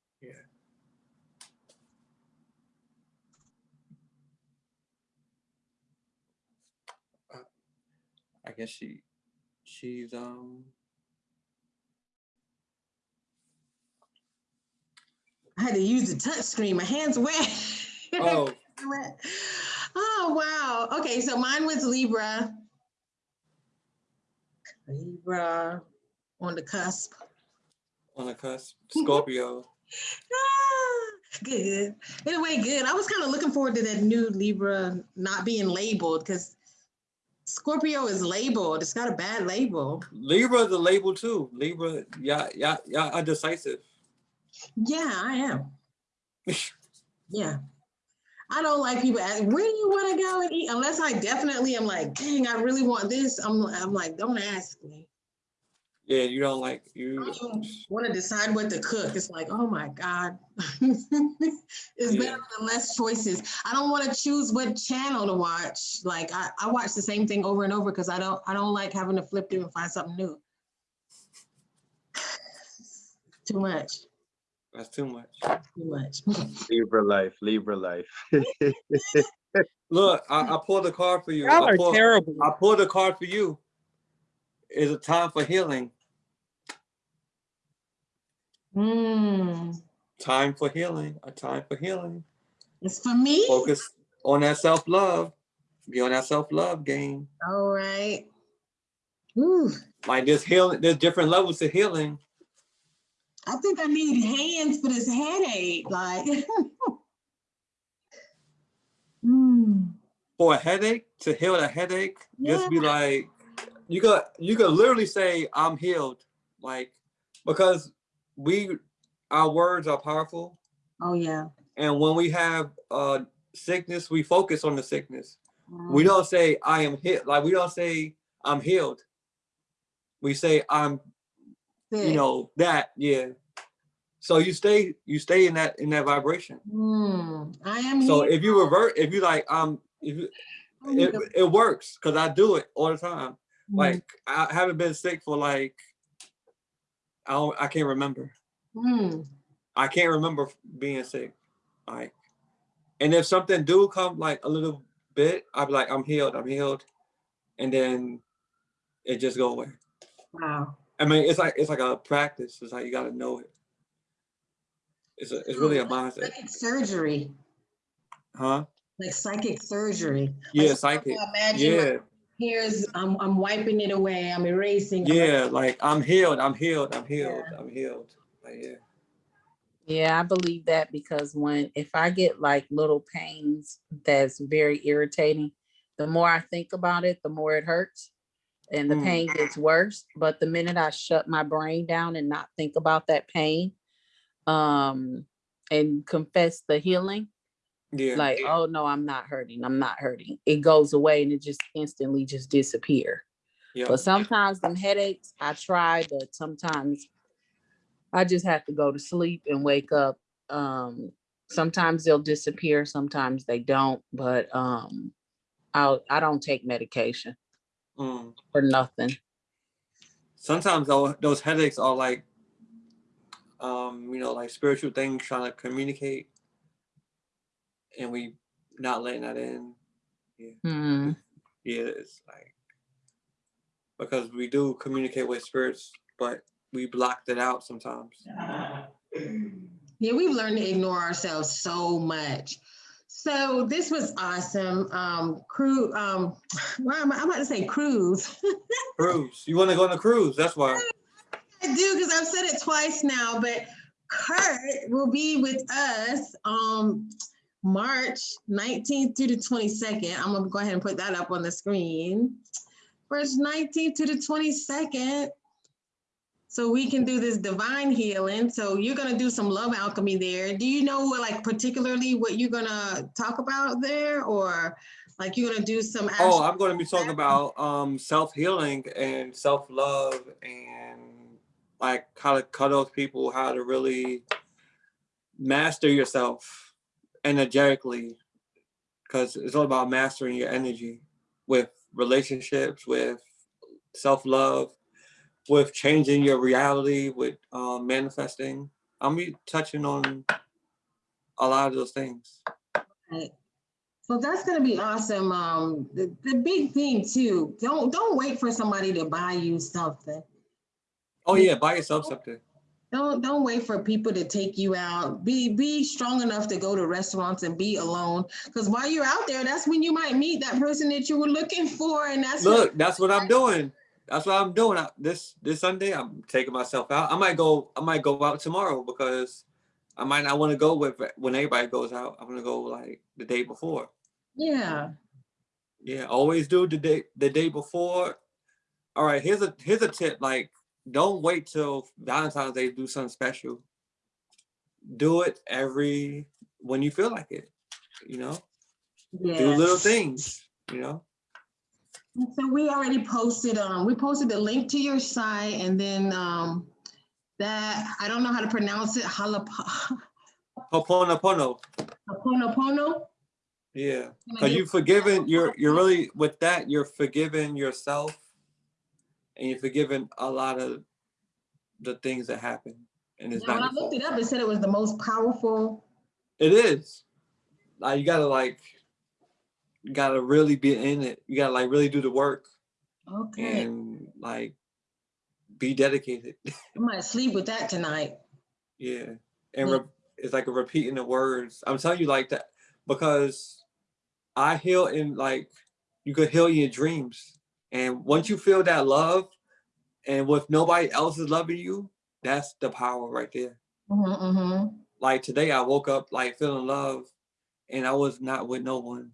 I guess she she's um I had to use the touch screen. My hands wet. oh. Oh, wow. Okay, so mine was Libra. Libra on the cusp. on the cusp. Scorpio. Ah, good. Anyway, good. I was kind of looking forward to that new Libra not being labeled because Scorpio is labeled. It's got a bad label. Libra is a label too. Libra, yeah, yeah, yeah, are decisive. Yeah, I am. Yeah. I don't like people asking, where do you want to go and eat? Unless I definitely am like, dang, I really want this. I'm, I'm like, don't ask me. Yeah, you don't like you. don't want to decide what to cook. It's like, oh my God. it's Yeah. better than less choices. I don't want to choose what channel to watch. Like I, I watch the same thing over and over because I don't I don't like having to flip through and find something new. Too much. That's too much. Too much. Libra life, Libra life. Look, I, I pulled a card for you. Y'all I are pulled, terrible. I pulled a card for you. It's a time for healing. Hmm. Time for healing. A time for healing. It's for me. Focus on that self love. Be on that self love game. All right. Ooh, Like there's healing. There's different levels to healing. I think I need hands for this headache. Like. Hmm. For a headache to heal a headache, just be like, you got you could literally say I'm healed, like because we our words are powerful, Oh yeah. and when we have uh sickness, we focus on the sickness. Mm. We don't say I am healed. Like we don't say I'm healed. We say I'm, you know, that yeah. So you stay you stay in that in that vibration. Hmm. I am. So here. if you revert, if you like um, if you, it, it works because I do it all the time. Hmm. Like I haven't been sick for like I don't I can't remember. Hmm. I can't remember being sick. Like and if something do come like a little bit, I'll be like, I'm healed, I'm healed. And then it just go away. Wow. I mean, it's like it's like a practice. It's like you gotta know it. It's a, it's really a mindset, Psychic surgery. huh? Like psychic surgery. Yeah, Like, psychic. Imagine Yeah, like, here's I'm I'm wiping it away. I'm erasing. I'm yeah. Like I'm healed, I'm healed, I'm healed, I'm healed. Like yeah. Yeah, I believe that because when if I get like little pains that's very irritating, the more I think about it, the more it hurts and the Mm. pain gets worse. But the minute I shut my brain down and not think about that pain, um, and confess the healing, Yeah. like, oh no, I'm not hurting, I'm not hurting. It goes away and it just instantly just disappear. yeah. But sometimes them headaches, I try, but sometimes I just have to go to sleep and wake up. Um, sometimes they'll disappear, sometimes they don't, but um, I'll, I don't take medication Mm. for nothing. Sometimes though, those headaches are like, um, you know, like spiritual things trying to communicate. And we not letting that in. Hmm. Yeah, it's like because we do communicate with spirits, but we blocked it out sometimes. Yeah, we've learned to ignore ourselves so much. So this was awesome. Um, crew, um, why am I, I'm about to say cruise. Cruise. You want to go on a cruise? That's why. I do because I've said it twice now, but Kurt will be with us um March 19th through the 22nd. I'm gonna go ahead and put that up on the screen. March 19th to the 22nd. So we can do this divine healing. So you're gonna do some love alchemy there. Do you know like particularly what you're gonna talk about there or like you're gonna do some Oh, I'm going to be talking about um self healing and self love and like how to cut off people, how to really master yourself energetically, because it's all about mastering your energy with relationships, with self love, with changing your reality, with um, manifesting. I'm be touching on a lot of those things. Right. So that's gonna be awesome. Um, the, the big thing too, don't, don't wait for somebody to buy you something. Oh yeah, buy yourself something. Don't, don't wait for people to take you out. Be, be strong enough to go to restaurants and be alone. Cause while you're out there, that's when you might meet that person that you were looking for and that's. Look, that's what I'm doing. That's what I'm doing. I, this this Sunday, I'm taking myself out. I might go. I might go out tomorrow because I might not want to go with when everybody goes out. I'm gonna go like the day before. Yeah, Yeah, always do the day the day before. All right, here's a here's a tip. Like, don't wait till Valentine's Day to do something special. Do it every when you feel like it. You know, do little things. You know. So we already posted, um, we posted the link to your site and then, um, that, I don't know how to pronounce it, Halap- Ho'oponopono. Ho'oponopono? Yeah. Can I Because get- you forgiven, you're you're really with that, you're forgiving yourself and you're forgiving a lot of the things that happen. And it's Yeah, when I looked it up, it said it was the most powerful. It is. Like you gotta like you gotta really be in it. You gotta like really do the work Okay, and like be dedicated. I might sleep with that tonight. yeah. And Yeah. re- it's like a repeating the words. I'm telling you like that because I heal in like you could heal in your dreams. And once you feel that love and with nobody else is loving you, that's the power right there. Mhm, mhm. Like today I woke up like feeling love and I was not with no one.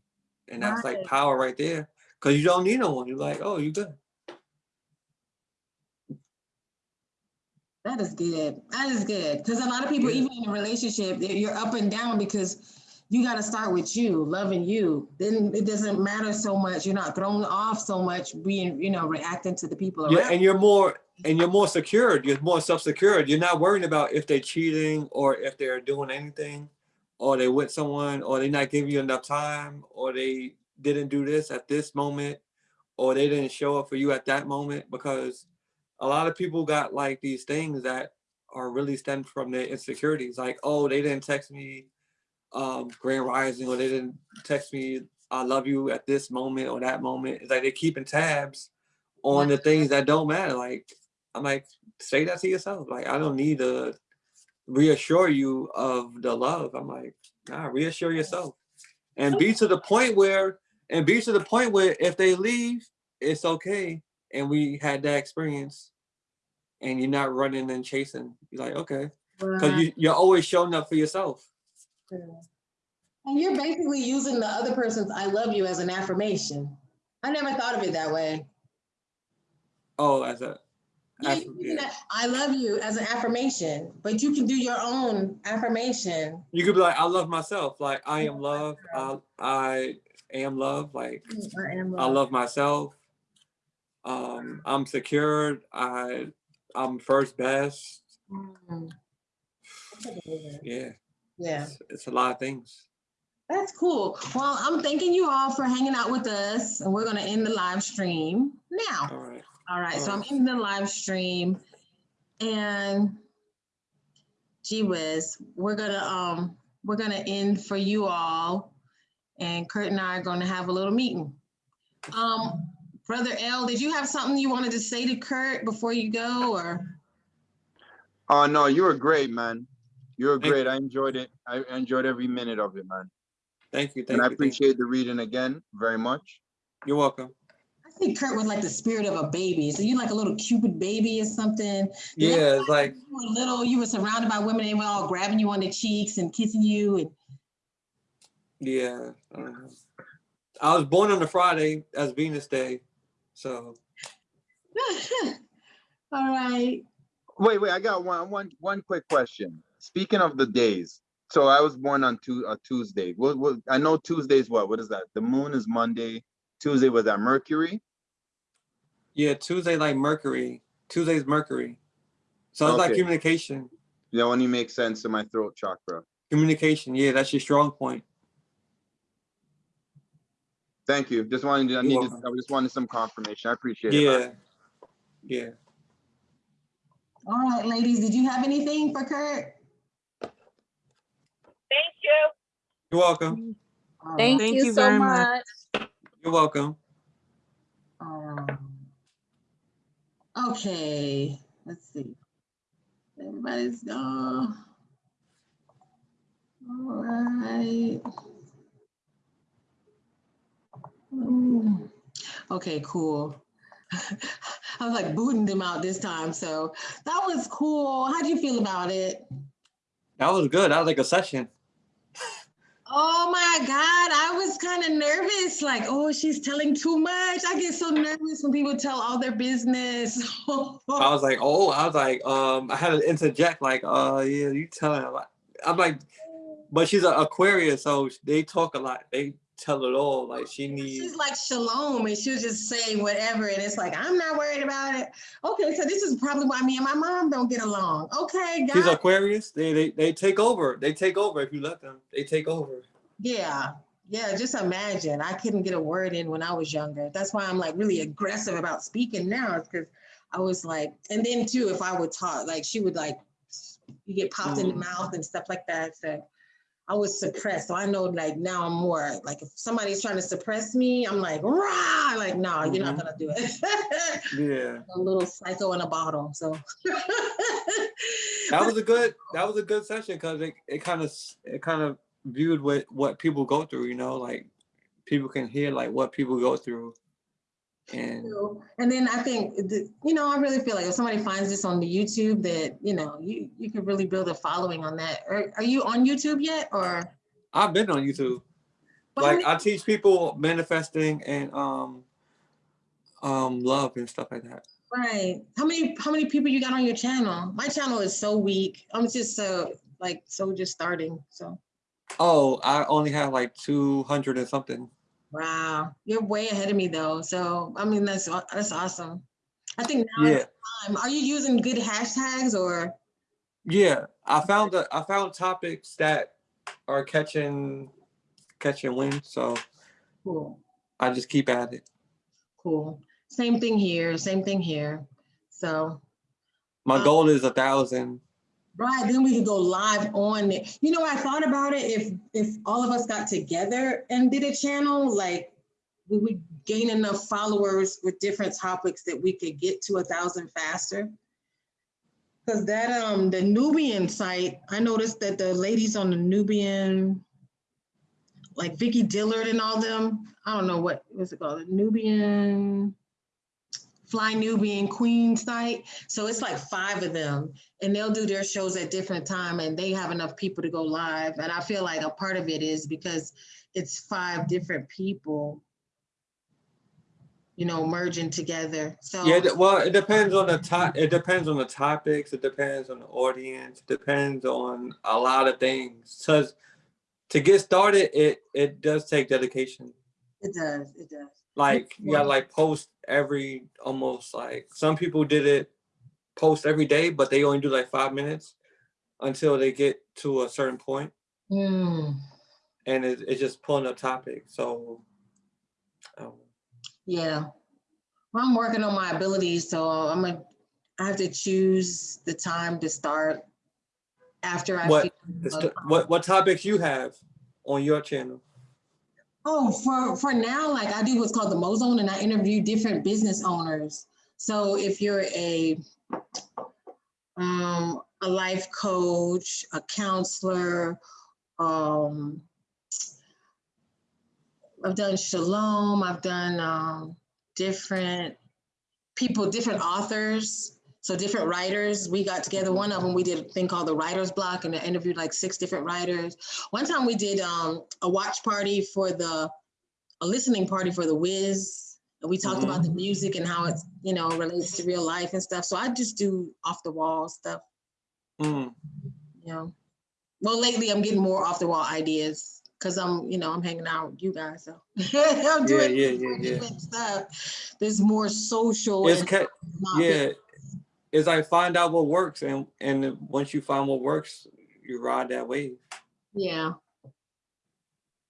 And that's like power right there. Cause you don't need no one. You're like, oh, you good. That is good. That is good. Because a lot of people, even in a relationship, you're up and down because you got to start with you, loving you. Then it doesn't matter so much. You're not thrown off so much being, you know, reacting to the people Yeah, around. and you're more and you're more secured. You're more self-secured. You're not worrying about if they're cheating or if they're doing anything, or they with someone, or they not giving you enough time, or they didn't do this at this moment, or they didn't show up for you at that moment. Because a lot of people got like these things that are really stemmed from their insecurities. Like, oh, they didn't text me um grand rising, or they didn't text me I love you at this moment or that moment. It's like they're keeping tabs on the things that don't matter. Like I'm like, say that to yourself. Like I don't need to reassure you of the love. I'm like, nah, reassure yourself. And be to the point where and be to the point where if they leave, it's okay. And we had that experience and you're not running and chasing. You're like, okay. Because you, you're always showing up for yourself. And you're basically using the other person's I love you as an affirmation. I never thought of it that way. Oh, as a Yeah, aff- you're using yeah. that I love you as an affirmation, but you can do your own affirmation. you could be like, I love myself. Like I am love. I, I am love. Like I am I love myself. Um, I'm secured. I I'm first best. Mm. Yeah, Yeah, it's, it's a lot of things. that's cool. Well, I'm thanking you all for hanging out with us and we're gonna end the live stream now. All right. All right, so I'm Alright. ending the live stream and gee whiz, we're gonna, um, we're gonna end for you all. And Kurt and I are gonna have a little meeting. Um, Brother L, did you have something you wanted to say to Kurt before you go, or? Oh, no, you were great, man. You were Thank- great. I enjoyed it. I enjoyed every minute of it, man. Thank you, And thank I you. thank you. appreciate the reading again very much. You're welcome. I think Kurt was like the spirit of a baby. So you like a little cupid baby or something? Yeah, it's like, You were little, you were surrounded by women, and they were all grabbing you on the cheeks and kissing you and yeah. I. I was born on a Friday as Venus Day, so All right. Wait, wait, I got one, one, one quick question. Speaking of the days, so I was born on Tu- a Tuesday. What, what, I know Tuesday's what? What is that? The moon is Monday. Tuesday was that Mercury? yeah, Tuesday like Mercury. Tuesday's Mercury. So it's like communication. That only makes sense to my throat chakra. Communication, yeah, that's your strong point. Thank you. Just wanted, to- I You're needed, welcome. I just wanted some confirmation. I appreciate it. Yeah. Yeah. All right, ladies, did you have anything for Kurt? Thank you. You're welcome. All Thank Thank you you so very much. much. You're welcome. Um, Okay, let's see. Everybody's gone. All right. Mm. Okay, cool. I was like booting them out this time, so that was cool. How'd you feel about it? That was good. That was like a session. Oh my God, I was kind of nervous. Like, oh, she's telling too much. I get so nervous when people tell all their business. I was like, oh, I was like, um, I had to interject, like, uh, yeah, you telling a lot. I'm like, but she's an Aquarius, so they talk a lot. They tell it all. Like she needs. She's like Shalom, and she was just saying whatever, and it's like I'm not worried about it. Okay, so this is probably why me and my mom don't get along. Okay, guys. Aquarius. They they they take over. They take over if you let them. They take over. Yeah, yeah. Just imagine. I couldn't get a word in when I was younger. That's why I'm like really aggressive about speaking now, because I was like, and then too, if I would talk, like she would like, you get popped in the Mm. mouth and stuff like that. So I was suppressed. So I know like now I'm more like if somebody's trying to suppress me, I'm like, rah, like, no, you're not Mhm. gonna do it. Yeah, a little psycho in a bottle. So that was a good. That was a good session because it it kind of it kind of viewed what what people go through. You know, like people can hear like what people go through, and and then I think the, you know I really feel like if somebody finds this on the YouTube that you know you you could really build a following on that. Are, are you on YouTube yet or? I've been on YouTube. But like I teach people manifesting and um um love and stuff like that. right. How many how many people you got on your channel? My channel is so weak. I'm just so like so just starting. So Oh, I only have like two hundred and something. Wow, you're way ahead of me though. So I mean that's that's awesome. I think now Yeah, time. Are you using good hashtags or? yeah. I found the I found topics that are catching catching wind, so Cool. I just keep at it. Cool. Same thing here, same thing here. So, My Um, goal is a thousand. Right, then we could go live on it. You know, I thought about it, if, if all of us got together and did a channel, like, we would gain enough followers with different topics that we could get to a thousand faster. Because that, um, the Nubian site, I noticed that the ladies on the Nubian, like Vicky Dillard and all them, I don't know what, what's it called, the Nubian, Fly Nubian Queens night. So it's like five of them and they'll do their shows at different time and they have enough people to go live. And I feel like a part of it is because it's five different people, you know, merging together. So Yeah, well, it depends on the top. It depends on the topics. It depends on the audience. It depends on a lot of things. Cause to get started, it it does take dedication. it does, it does. Like you Yeah. like post every almost like some people did it post every day, but they only do like five minutes until they get to a certain point, Hmm. and it, it's just pulling a topic. So. Um, Yeah. Well, I'm working on my abilities, so I'm gonna, I have to choose the time to start after I. What, finish the the what, what topics you have on your channel? Oh, for, for now, like I do what's called the Mozone and I interview different business owners. So if you're a, um, a life coach, a counselor, um, I've done Shalom, I've done, um, different people, different authors. So different writers, we got together, one of them, we did a thing called the Writer's Block and I interviewed like six different writers. One time we did um, a watch party for the, a listening party for the Wiz. And we talked about the music and how it's, you know, relates to real life and stuff. So I just do off the wall stuff, Mm, you know. Well, lately I'm getting more off the wall ideas because I'm, you know, I'm hanging out with you guys. So I'm Yeah, doing yeah, yeah, yeah. different stuff. There's more social. It's and yeah, it's like find out what works and, and once you find what works, you ride that wave. Yeah.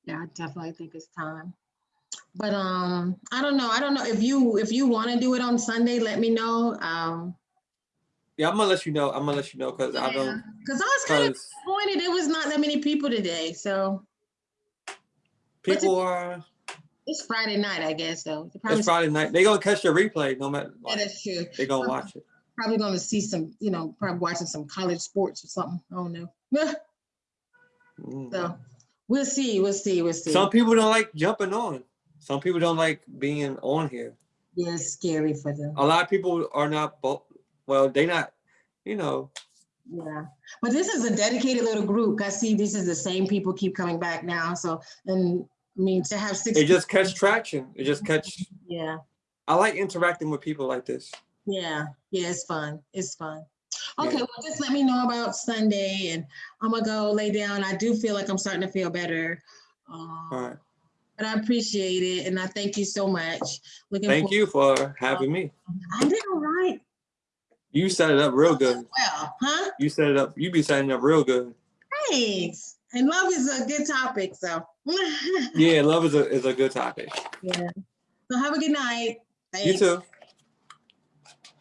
Yeah, I definitely think it's time. But um, I don't know. I don't know if you if you want to do it on Sunday, let me know. Um, Yeah, I'm gonna let you know. I'm gonna let you know because I don't, because I was kind of disappointed It was not that many people today. So people are, it's Friday night, I guess. So it's Friday night. They gonna catch the replay no matter, yeah, like, that's true. they gonna watch it. Probably going to see some, you know, probably watching some college sports or something. I don't know. Mm. so we'll see. We'll see. We'll see. Some people don't like jumping on. Some people don't like being on here. yeah, it's scary for them. A lot of people are not, well, they not, you know, Yeah, but this is a dedicated little group. I see this is the same people keep coming back now. So, and I mean, to have six. it just catch traction. It just catch, Yeah, I like interacting with people like this. Yeah, yeah, it's fun. It's fun. Okay, Yeah. well, just let me know about Sunday and I'm gonna go lay down. I do feel like I'm starting to feel better. Um, All right. But I appreciate it and I thank you so much. Looking Thank you for having me. I did all right. You set it up real good. Well, huh? You set it up, you be setting up real good. Thanks. And love is a good topic, so. Yeah, love is a, is a good topic. Yeah. So have a good night. You too.